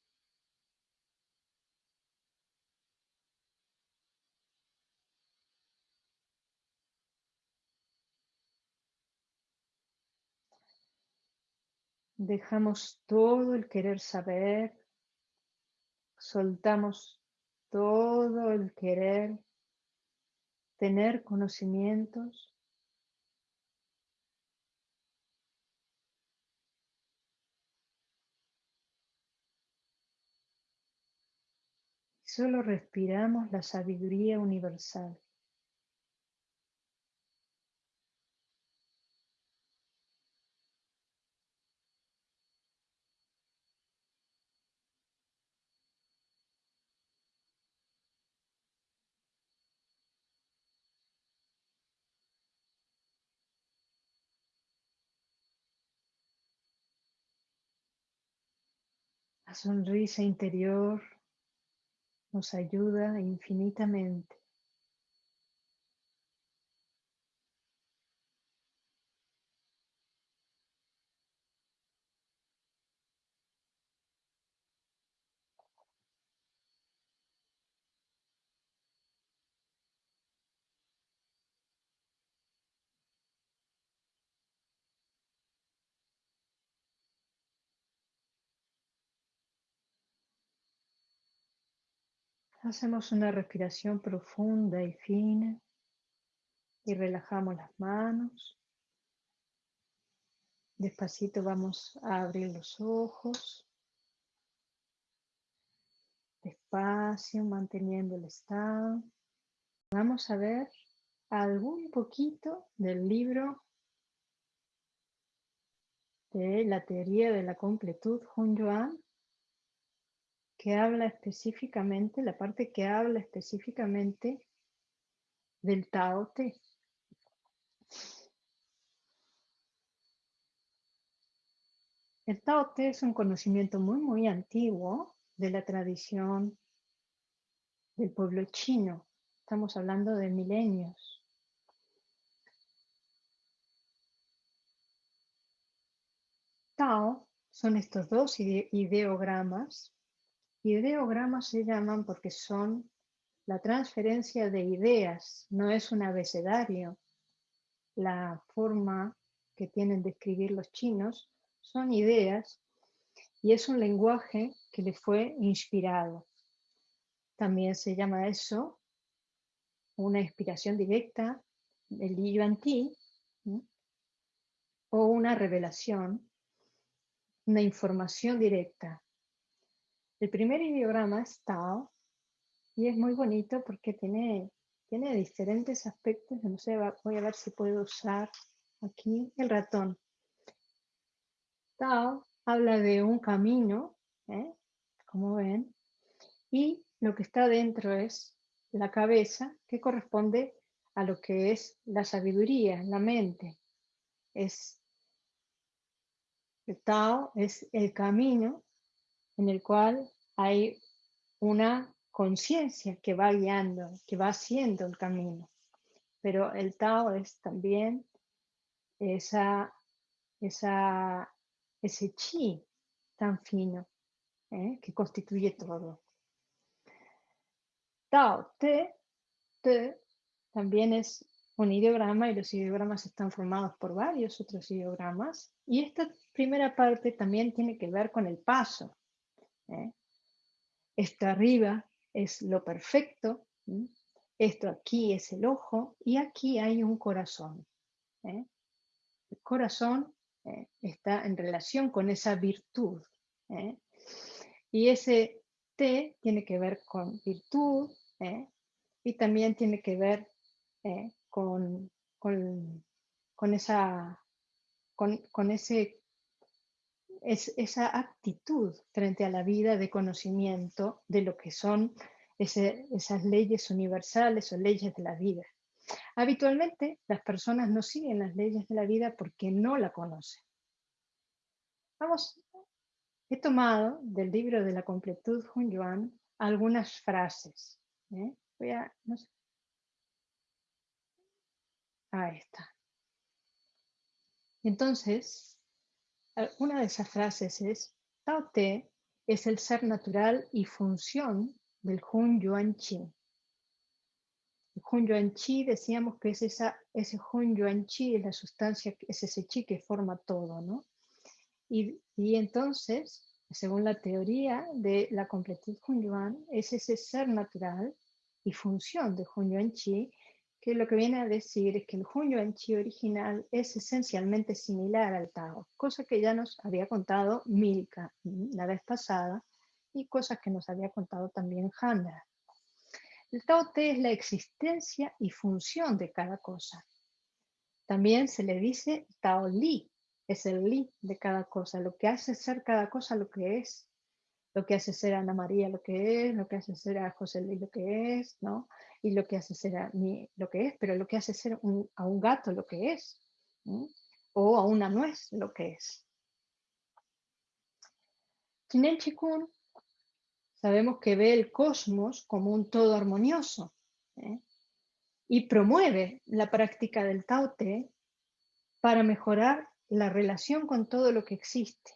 Dejamos todo el querer saber, soltamos todo el querer tener conocimientos Solo respiramos la sabiduría universal. La sonrisa interior nos ayuda infinitamente. Hacemos una respiración profunda y fina y relajamos las manos. Despacito vamos a abrir los ojos. Despacio, manteniendo el estado. Vamos a ver algún poquito del libro de la teoría de la completud Hun Yuan que habla específicamente, la parte que habla específicamente del Tao Te. El Tao Te es un conocimiento muy, muy antiguo de la tradición del pueblo chino. Estamos hablando de milenios. Tao son estos dos ideogramas Ideogramas se llaman porque son la transferencia de ideas, no es un abecedario. La forma que tienen de escribir los chinos son ideas y es un lenguaje que le fue inspirado. También se llama eso una inspiración directa, el Yuan Ti, o una revelación, una información directa. El primer ideograma es Tao y es muy bonito porque tiene, tiene diferentes aspectos. No sé, voy a ver si puedo usar aquí el ratón. Tao habla de un camino, ¿eh? como ven, y lo que está dentro es la cabeza, que corresponde a lo que es la sabiduría, la mente. Es, el Tao es el camino en el cual hay una conciencia que va guiando, que va haciendo el camino. Pero el Tao es también esa, esa, ese chi tan fino ¿eh? que constituye todo. Tao, te, te, también es un ideograma y los ideogramas están formados por varios otros ideogramas. Y esta primera parte también tiene que ver con el paso. ¿Eh? Esto arriba es lo perfecto, esto aquí es el ojo y aquí hay un corazón. ¿eh? El corazón ¿eh? está en relación con esa virtud. Y ese T tiene que ver con virtud y también tiene que ver con, con, esa, con, ese es esa actitud frente a la vida de conocimiento de lo que son esas leyes universales o leyes de la vida. Habitualmente las personas no siguen las leyes de la vida porque no la conocen. Vamos, he tomado del libro de la completud Hun Yuan algunas frases. ¿eh? Voy a, no sé. Ahí está. Entonces, una de esas frases es, Tao Te es el ser natural y función del Hun Yuan Chi. El Hun Yuan Chi decíamos que es esa, ese Hun Yuan Chi es la sustancia, es ese chi que forma todo, ¿no? Y, y entonces, según la teoría de la completud Hun Yuan, es ese ser natural y función de Hun Yuan Chi que lo que viene a decir es que el Hunyuan Chi original es esencialmente similar al Tao, cosa que ya nos había contado Milka la vez pasada y cosas que nos había contado también Handra. El Tao Te es la existencia y función de cada cosa. También se le dice Tao Li, es el Li de cada cosa, lo que hace ser cada cosa lo que es, lo que hace ser Ana María lo que es, lo que hace ser a José Luis lo que es, ¿no? y lo que hace ser a mí lo que es, pero lo que hace ser a un gato lo que es, o a una nuez lo que es. Chinen Chikun sabemos que ve el cosmos como un todo armonioso ¿eh? y promueve la práctica del Tao Te para mejorar la relación con todo lo que existe.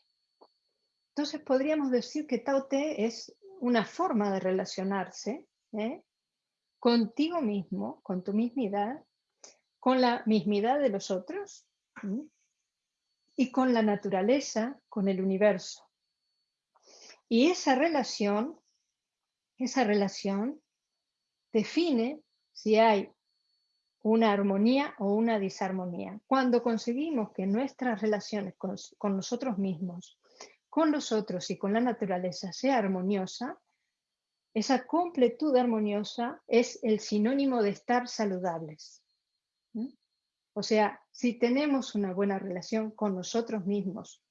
Entonces podríamos decir que Tao Te es una forma de relacionarse ¿eh? contigo mismo, con tu mismidad, con la mismidad de los otros y con la naturaleza, con el universo. Y esa relación, esa relación define si hay una armonía o una disarmonía. Cuando conseguimos que nuestras relaciones con, con nosotros mismos, con los otros y con la naturaleza sea armoniosa, esa completud armoniosa es el sinónimo de estar saludables. O sea, si tenemos una buena relación con nosotros mismos,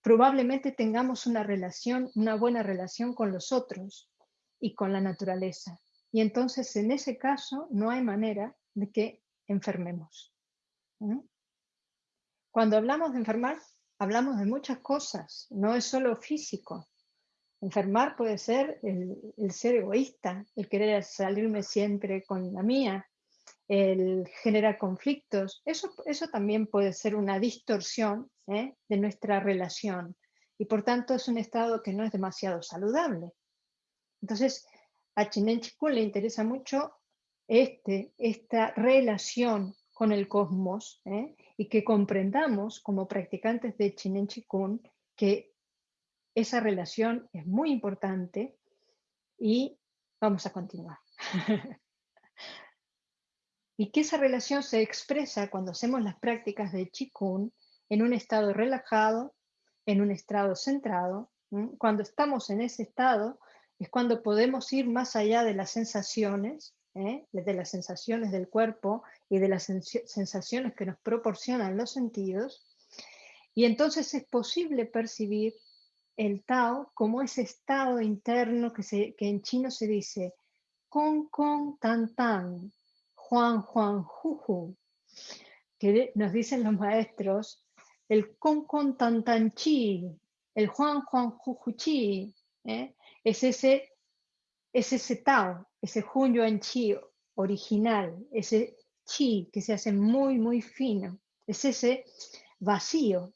probablemente tengamos una relación, una buena relación con los otros y con la naturaleza. Y entonces en ese caso no hay manera de que enfermemos. Cuando hablamos de enfermar, hablamos de muchas cosas, no es solo físico. Enfermar puede ser el, ser egoísta, el querer salirme siempre con la mía, el generar conflictos. Eso, eso también puede ser una distorsión ¿eh? de nuestra relación y por tanto es un estado que no es demasiado saludable. Entonces, a Chinen Chikun le interesa mucho este, esta relación con el cosmos ¿eh? Y que comprendamos como practicantes de Chinen Chikun que esa relación es muy importante y vamos a continuar. y que esa relación se expresa cuando hacemos las prácticas de Qigong en un estado relajado, en un estado centrado. Cuando estamos en ese estado es cuando podemos ir más allá de las sensaciones, ¿eh? de las sensaciones del cuerpo y de las sensaciones que nos proporcionan los sentidos. Y entonces es posible percibir el Tao como ese estado interno que, se, que en chino se dice con con tan tan, Juan Juan Juju, que nos dicen los maestros, el con con tan tan chi, el Juan Juan Juju chi, ¿eh? es, ese, es ese Tao, ese Hun Yuan Chi original, ese chi que se hace muy, muy fino, es ese vacío,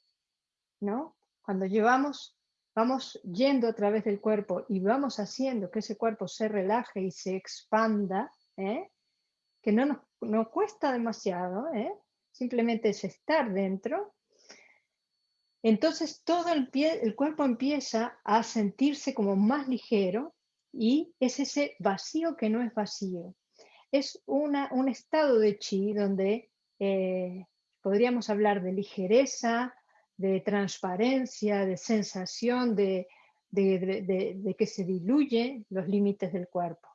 ¿no? Cuando llevamos vamos yendo a través del cuerpo y vamos haciendo que ese cuerpo se relaje y se expanda, ¿eh? que no nos cuesta demasiado, ¿eh? simplemente es estar dentro, entonces todo el, pie, el cuerpo empieza a sentirse como más ligero y es ese vacío que no es vacío. Es una, un estado de chi donde eh, podríamos hablar de ligereza, de transparencia, de sensación, de, que se diluyen los límites del cuerpo.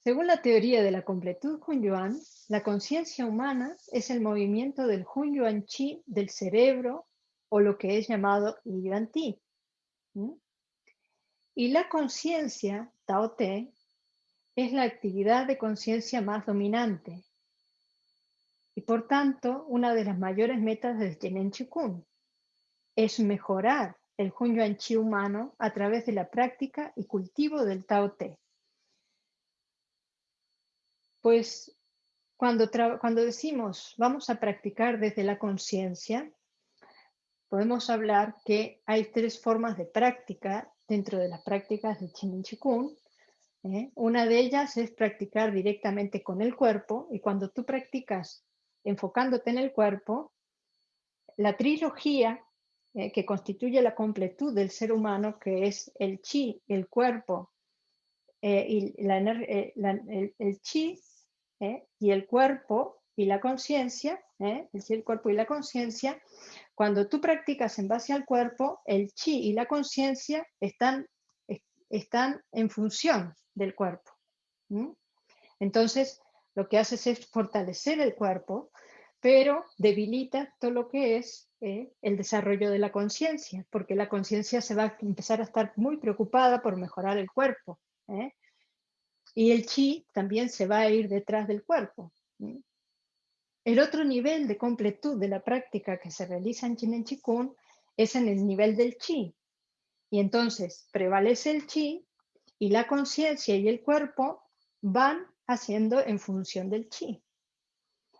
Según la teoría de la completud Hunyuan, la conciencia humana es el movimiento del Hunyuan Chi del cerebro o lo que es llamado Yuan Ti. Y la conciencia, Tao Te, es la actividad de conciencia más dominante, y por tanto, una de las mayores metas del Jenen Chikun es mejorar el Hunyuan Chi humano a través de la práctica y cultivo del Tao Te. Pues cuando, cuando decimos vamos a practicar desde la conciencia, podemos hablar que hay tres formas de práctica dentro de las prácticas de Chinen Chikun. ¿eh? Una de ellas es practicar directamente con el cuerpo y cuando tú practicas enfocándote en el cuerpo, la trilogía eh, que constituye la completud del ser humano, que es el chi, el cuerpo, eh, y la, eh, el, chi y el cuerpo y la conciencia, el chi, el cuerpo y la conciencia, cuando tú practicas en base al cuerpo, el chi y la conciencia están, están en función del cuerpo. Entonces, lo que haces es fortalecer el cuerpo, pero debilita todo lo que es eh, el desarrollo de la conciencia, porque la conciencia se va a empezar a estar muy preocupada por mejorar el cuerpo. ¿eh? Y el chi también se va a ir detrás del cuerpo. El otro nivel de completud de la práctica que se realiza en Chinen Chikun es en el nivel del chi. Y entonces prevalece el chi y la conciencia y el cuerpo van haciendo en función del chi.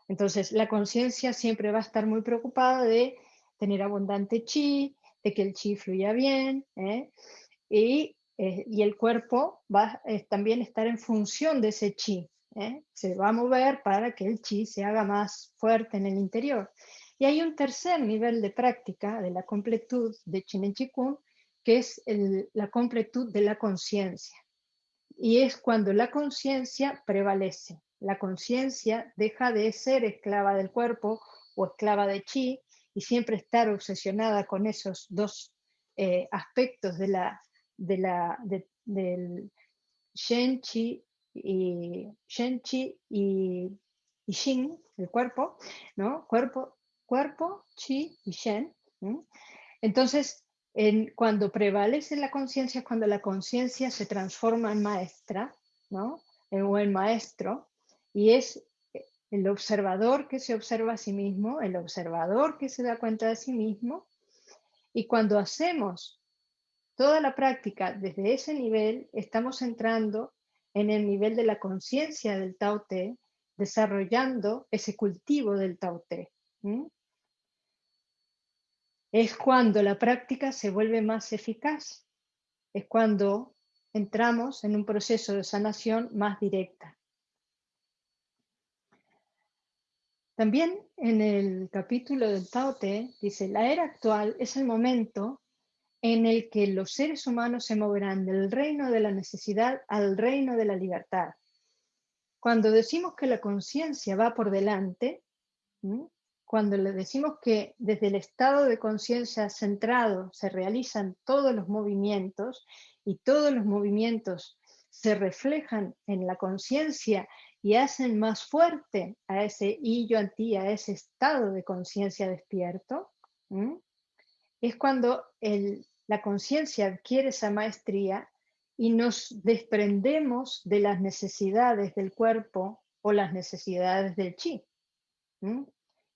Entonces, la conciencia siempre va a estar muy preocupada de tener abundante chi, de que el chi fluya bien, ¿eh? y, eh, y, el cuerpo va a también estar en función de ese chi. ¿Eh? Se va a mover para que el chi se haga más fuerte en el interior. Y hay un tercer nivel de práctica de la completud de Chinen Chikun, que es la completud de la conciencia. Y es cuando la conciencia prevalece. La conciencia deja de ser esclava del cuerpo o esclava de chi y siempre estar obsesionada con esos dos eh, aspectos de la, de la, del shen chi y, shen chi y, y el cuerpo, ¿no? Cuerpo, cuerpo, chi y shen. Entonces, en, cuando prevalece la conciencia, cuando la conciencia se transforma en maestra, ¿no? o en maestro, y es el observador que se observa a sí mismo, el observador que se da cuenta de sí mismo, y cuando hacemos toda la práctica desde ese nivel, estamos entrando en el nivel de la conciencia del Tao Te, desarrollando ese cultivo del Tao Te es cuando la práctica se vuelve más eficaz, es cuando entramos en un proceso de sanación más directa. También en el capítulo del Tao Te dice, la era actual es el momento en el que los seres humanos se moverán del reino de la necesidad al reino de la libertad. Cuando decimos que la conciencia va por delante, cuando le decimos que desde el estado de conciencia centrado se realizan todos los movimientos y todos los movimientos se reflejan en la conciencia y hacen más fuerte a ese y yo a ese estado de conciencia despierto, es cuando la conciencia adquiere esa maestría y nos desprendemos de las necesidades del cuerpo o las necesidades del chi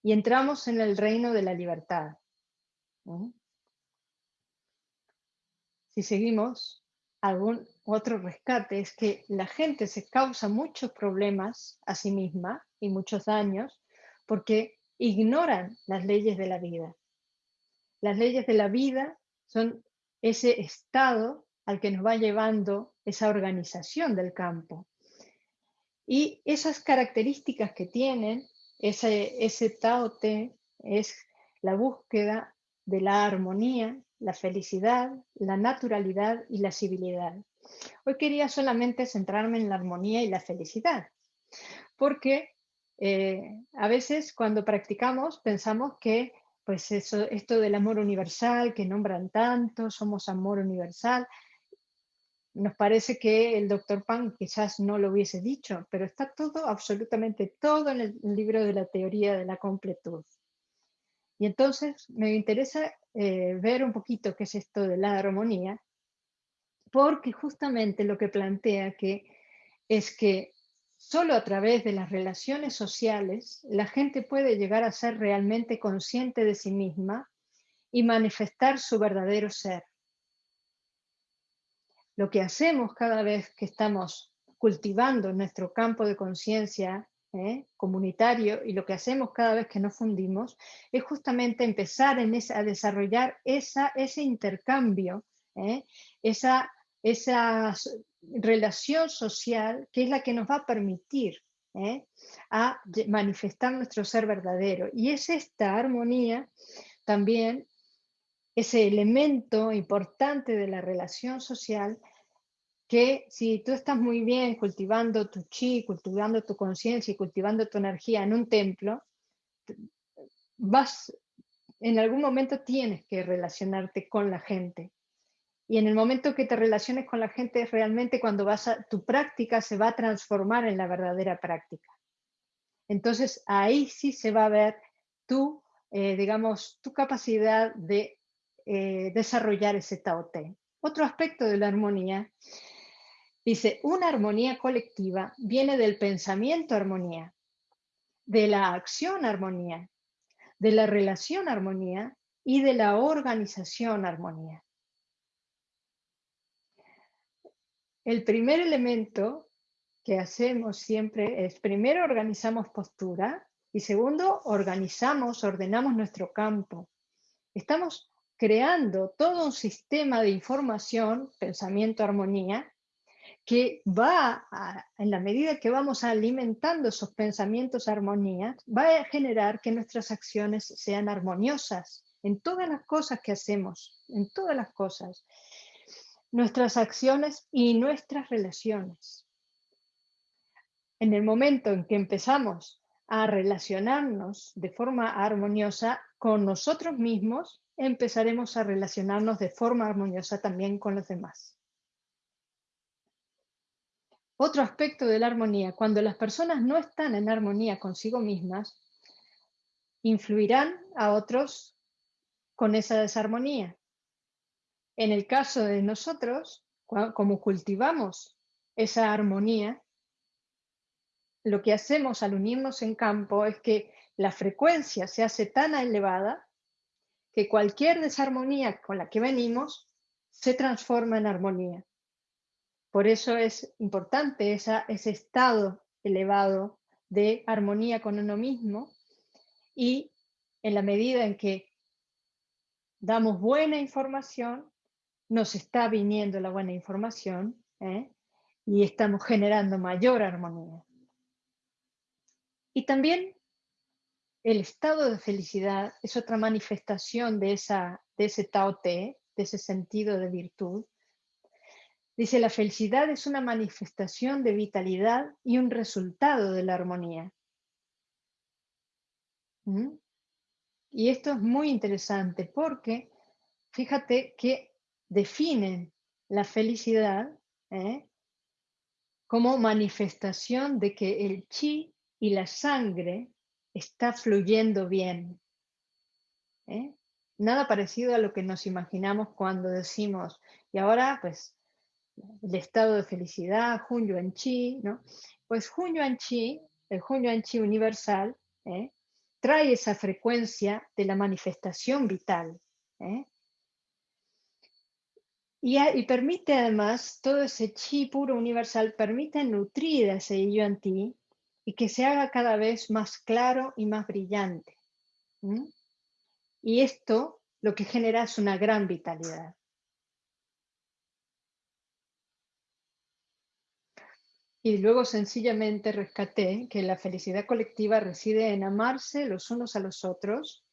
y entramos en el reino de la libertad. Si seguimos, algún otro rescate es que la gente se causa muchos problemas a sí misma y muchos daños porque ignoran las leyes de la vida. Las leyes de la vida son ese estado al que nos va llevando esa organización del campo. Y esas características que tienen ese, ese Tao Te es la búsqueda de la armonía, la felicidad, la naturalidad y la civilidad. Hoy quería solamente centrarme en la armonía y la felicidad, porque eh, a veces cuando practicamos pensamos que pues eso, esto del amor universal que nombran tanto, somos amor universal, nos parece que el doctor Pan quizás no lo hubiese dicho, pero está todo, absolutamente todo en el libro de la teoría de la completud. Y entonces me interesa eh, ver un poquito qué es esto de la armonía, porque justamente lo que plantea que es que solo a través de las relaciones sociales la gente puede llegar a ser realmente consciente de sí misma y manifestar su verdadero ser lo que hacemos cada vez que estamos cultivando nuestro campo de conciencia ¿eh? comunitario y lo que hacemos cada vez que nos fundimos es justamente empezar en a desarrollar esa, ese intercambio, ¿eh? esa, esa relación social que es la que nos va a permitir ¿eh? a manifestar nuestro ser verdadero. Y es esta armonía también ese elemento importante de la relación social que si tú estás muy bien cultivando tu chi, cultivando tu conciencia y cultivando tu energía en un templo, vas, en algún momento tienes que relacionarte con la gente. Y en el momento que te relaciones con la gente, realmente cuando vas a, tu práctica se va a transformar en la verdadera práctica. Entonces ahí sí se va a ver tu, eh, digamos, tu capacidad de eh, desarrollar ese Tao Te. Otro aspecto de la armonía dice, una armonía colectiva viene del pensamiento armonía, de la acción armonía, de la relación armonía y de la organización armonía. El primer elemento que hacemos siempre es, primero organizamos postura y segundo, organizamos, ordenamos nuestro campo. Estamos creando todo un sistema de información, pensamiento, armonía, que va, en la medida que vamos alimentando esos pensamientos, armonía, va a generar que nuestras acciones sean armoniosas en todas las cosas que hacemos, en todas las cosas, nuestras acciones y nuestras relaciones. En el momento en que empezamos a relacionarnos de forma armoniosa con nosotros mismos, empezaremos a relacionarnos de forma armoniosa también con los demás. Otro aspecto de la armonía, cuando las personas no están en armonía consigo mismas, influirán a otros con esa desarmonía. En el caso de nosotros, como cultivamos esa armonía, lo que hacemos al unirnos en campo es que la frecuencia se hace tan elevada que cualquier desarmonía con la que venimos se transforma en armonía. Por eso es importante ese estado elevado de armonía con uno mismo y en la medida en que damos buena información, nos está viniendo la buena información ¿eh? y estamos generando mayor armonía. Y también el estado de felicidad es otra manifestación de, esa, de ese Tao Te, de ese sentido de virtud. Dice, la felicidad es una manifestación de vitalidad y un resultado de la armonía. ¿Mm? Y esto es muy interesante porque fíjate que definen la felicidad ¿eh? como manifestación de que el chi y la sangre está fluyendo bien. ¿eh? Nada parecido a lo que nos imaginamos cuando decimos, y ahora pues el estado de felicidad, Hun Yuan Chi, ¿no? Pues Hun Yuan Chi, el Hun Yuan Chi universal, ¿eh? trae esa frecuencia de la manifestación vital. ¿eh? Y, permite además, todo ese chi puro universal permite nutrir a ese Yuan Ti y que se haga cada vez más claro y más brillante. Y esto lo que genera es una gran vitalidad. Y luego sencillamente rescaté que la felicidad colectiva reside en amarse los unos a los otros,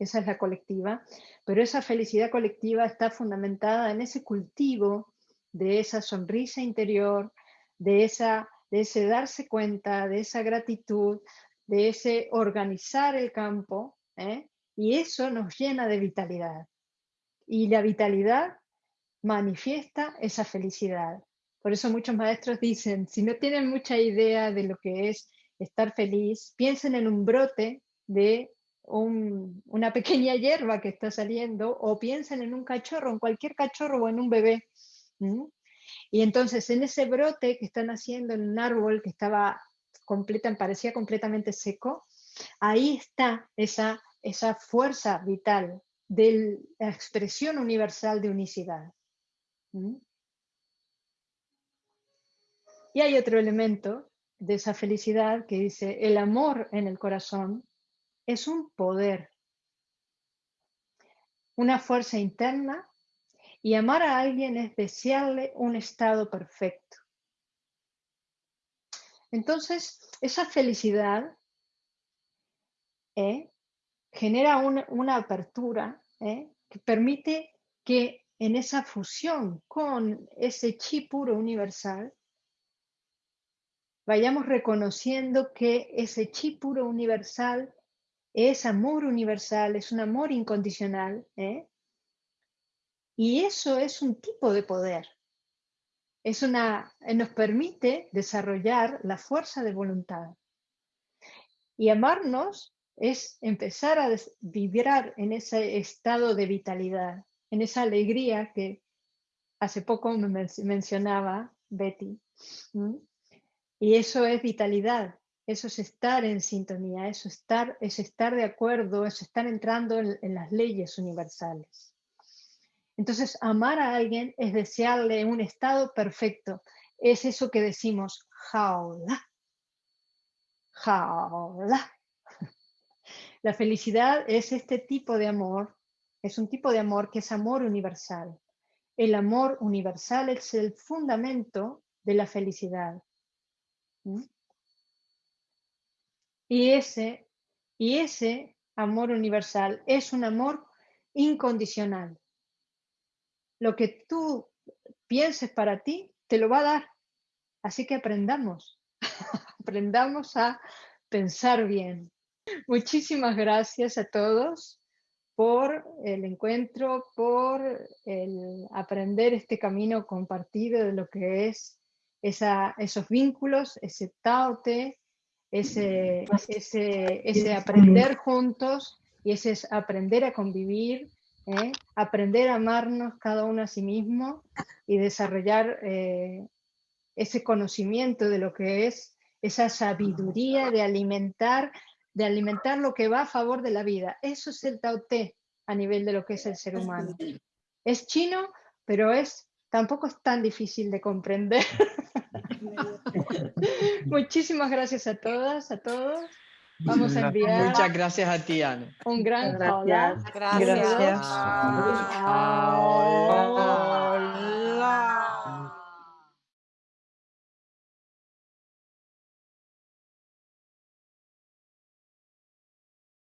esa es la colectiva, pero esa felicidad colectiva está fundamentada en ese cultivo de esa sonrisa interior, de esa de ese darse cuenta, de esa gratitud, de ese organizar el campo, ¿eh? y eso nos llena de vitalidad. Y la vitalidad manifiesta esa felicidad. Por eso muchos maestros dicen, si no tienen mucha idea de lo que es estar feliz, piensen en un brote de una pequeña hierba que está saliendo o piensen en un cachorro, en cualquier cachorro o en un bebé. Y entonces en ese brote que están haciendo en un árbol que estaba completa, parecía completamente seco, ahí está esa, esa fuerza vital de la expresión universal de unicidad. Y hay otro elemento de esa felicidad que dice, el amor en el corazón es un poder, una fuerza interna y amar a alguien es desearle un estado perfecto. Entonces, esa felicidad ¿eh? genera una, apertura ¿eh? que permite que en esa fusión con ese chi puro universal, vayamos reconociendo que ese chi puro universal es amor universal, es un amor incondicional, ¿eh? Y eso es un tipo de poder. Es una, nos permite desarrollar la fuerza de voluntad. Y amarnos es empezar a vibrar en ese estado de vitalidad, en esa alegría que hace poco me mencionaba Betty. Y eso es vitalidad, eso es estar en sintonía, eso estar, es estar de acuerdo, es estar entrando en, las leyes universales. Entonces, amar a alguien es desearle un estado perfecto. Es eso que decimos, jaula, jaula. La felicidad es este tipo de amor, es un tipo de amor que es amor universal. El amor universal es el fundamento de la felicidad. Y ese, y ese amor universal es un amor incondicional. Lo que tú pienses para ti, te lo va a dar. Así que aprendamos, aprendamos a pensar bien. Muchísimas gracias a todos por el encuentro, por el aprender este camino compartido de lo que es esa, esos vínculos, ese taote, ese, ese, ese aprender juntos y ese es aprender a convivir, ¿eh? aprender a amarnos cada uno a sí mismo y desarrollar eh, ese conocimiento de lo que es esa sabiduría de alimentar, de alimentar lo que va a favor de la vida. Eso es el Tao Te a nivel de lo que es el ser humano. Es chino, pero es tampoco es tan difícil de comprender. Muchísimas gracias a todas, a todos. Vamos a enviar. Muchas gracias a ti, Ana. Un gran gracias. Hola. Gracias. gracias. gracias.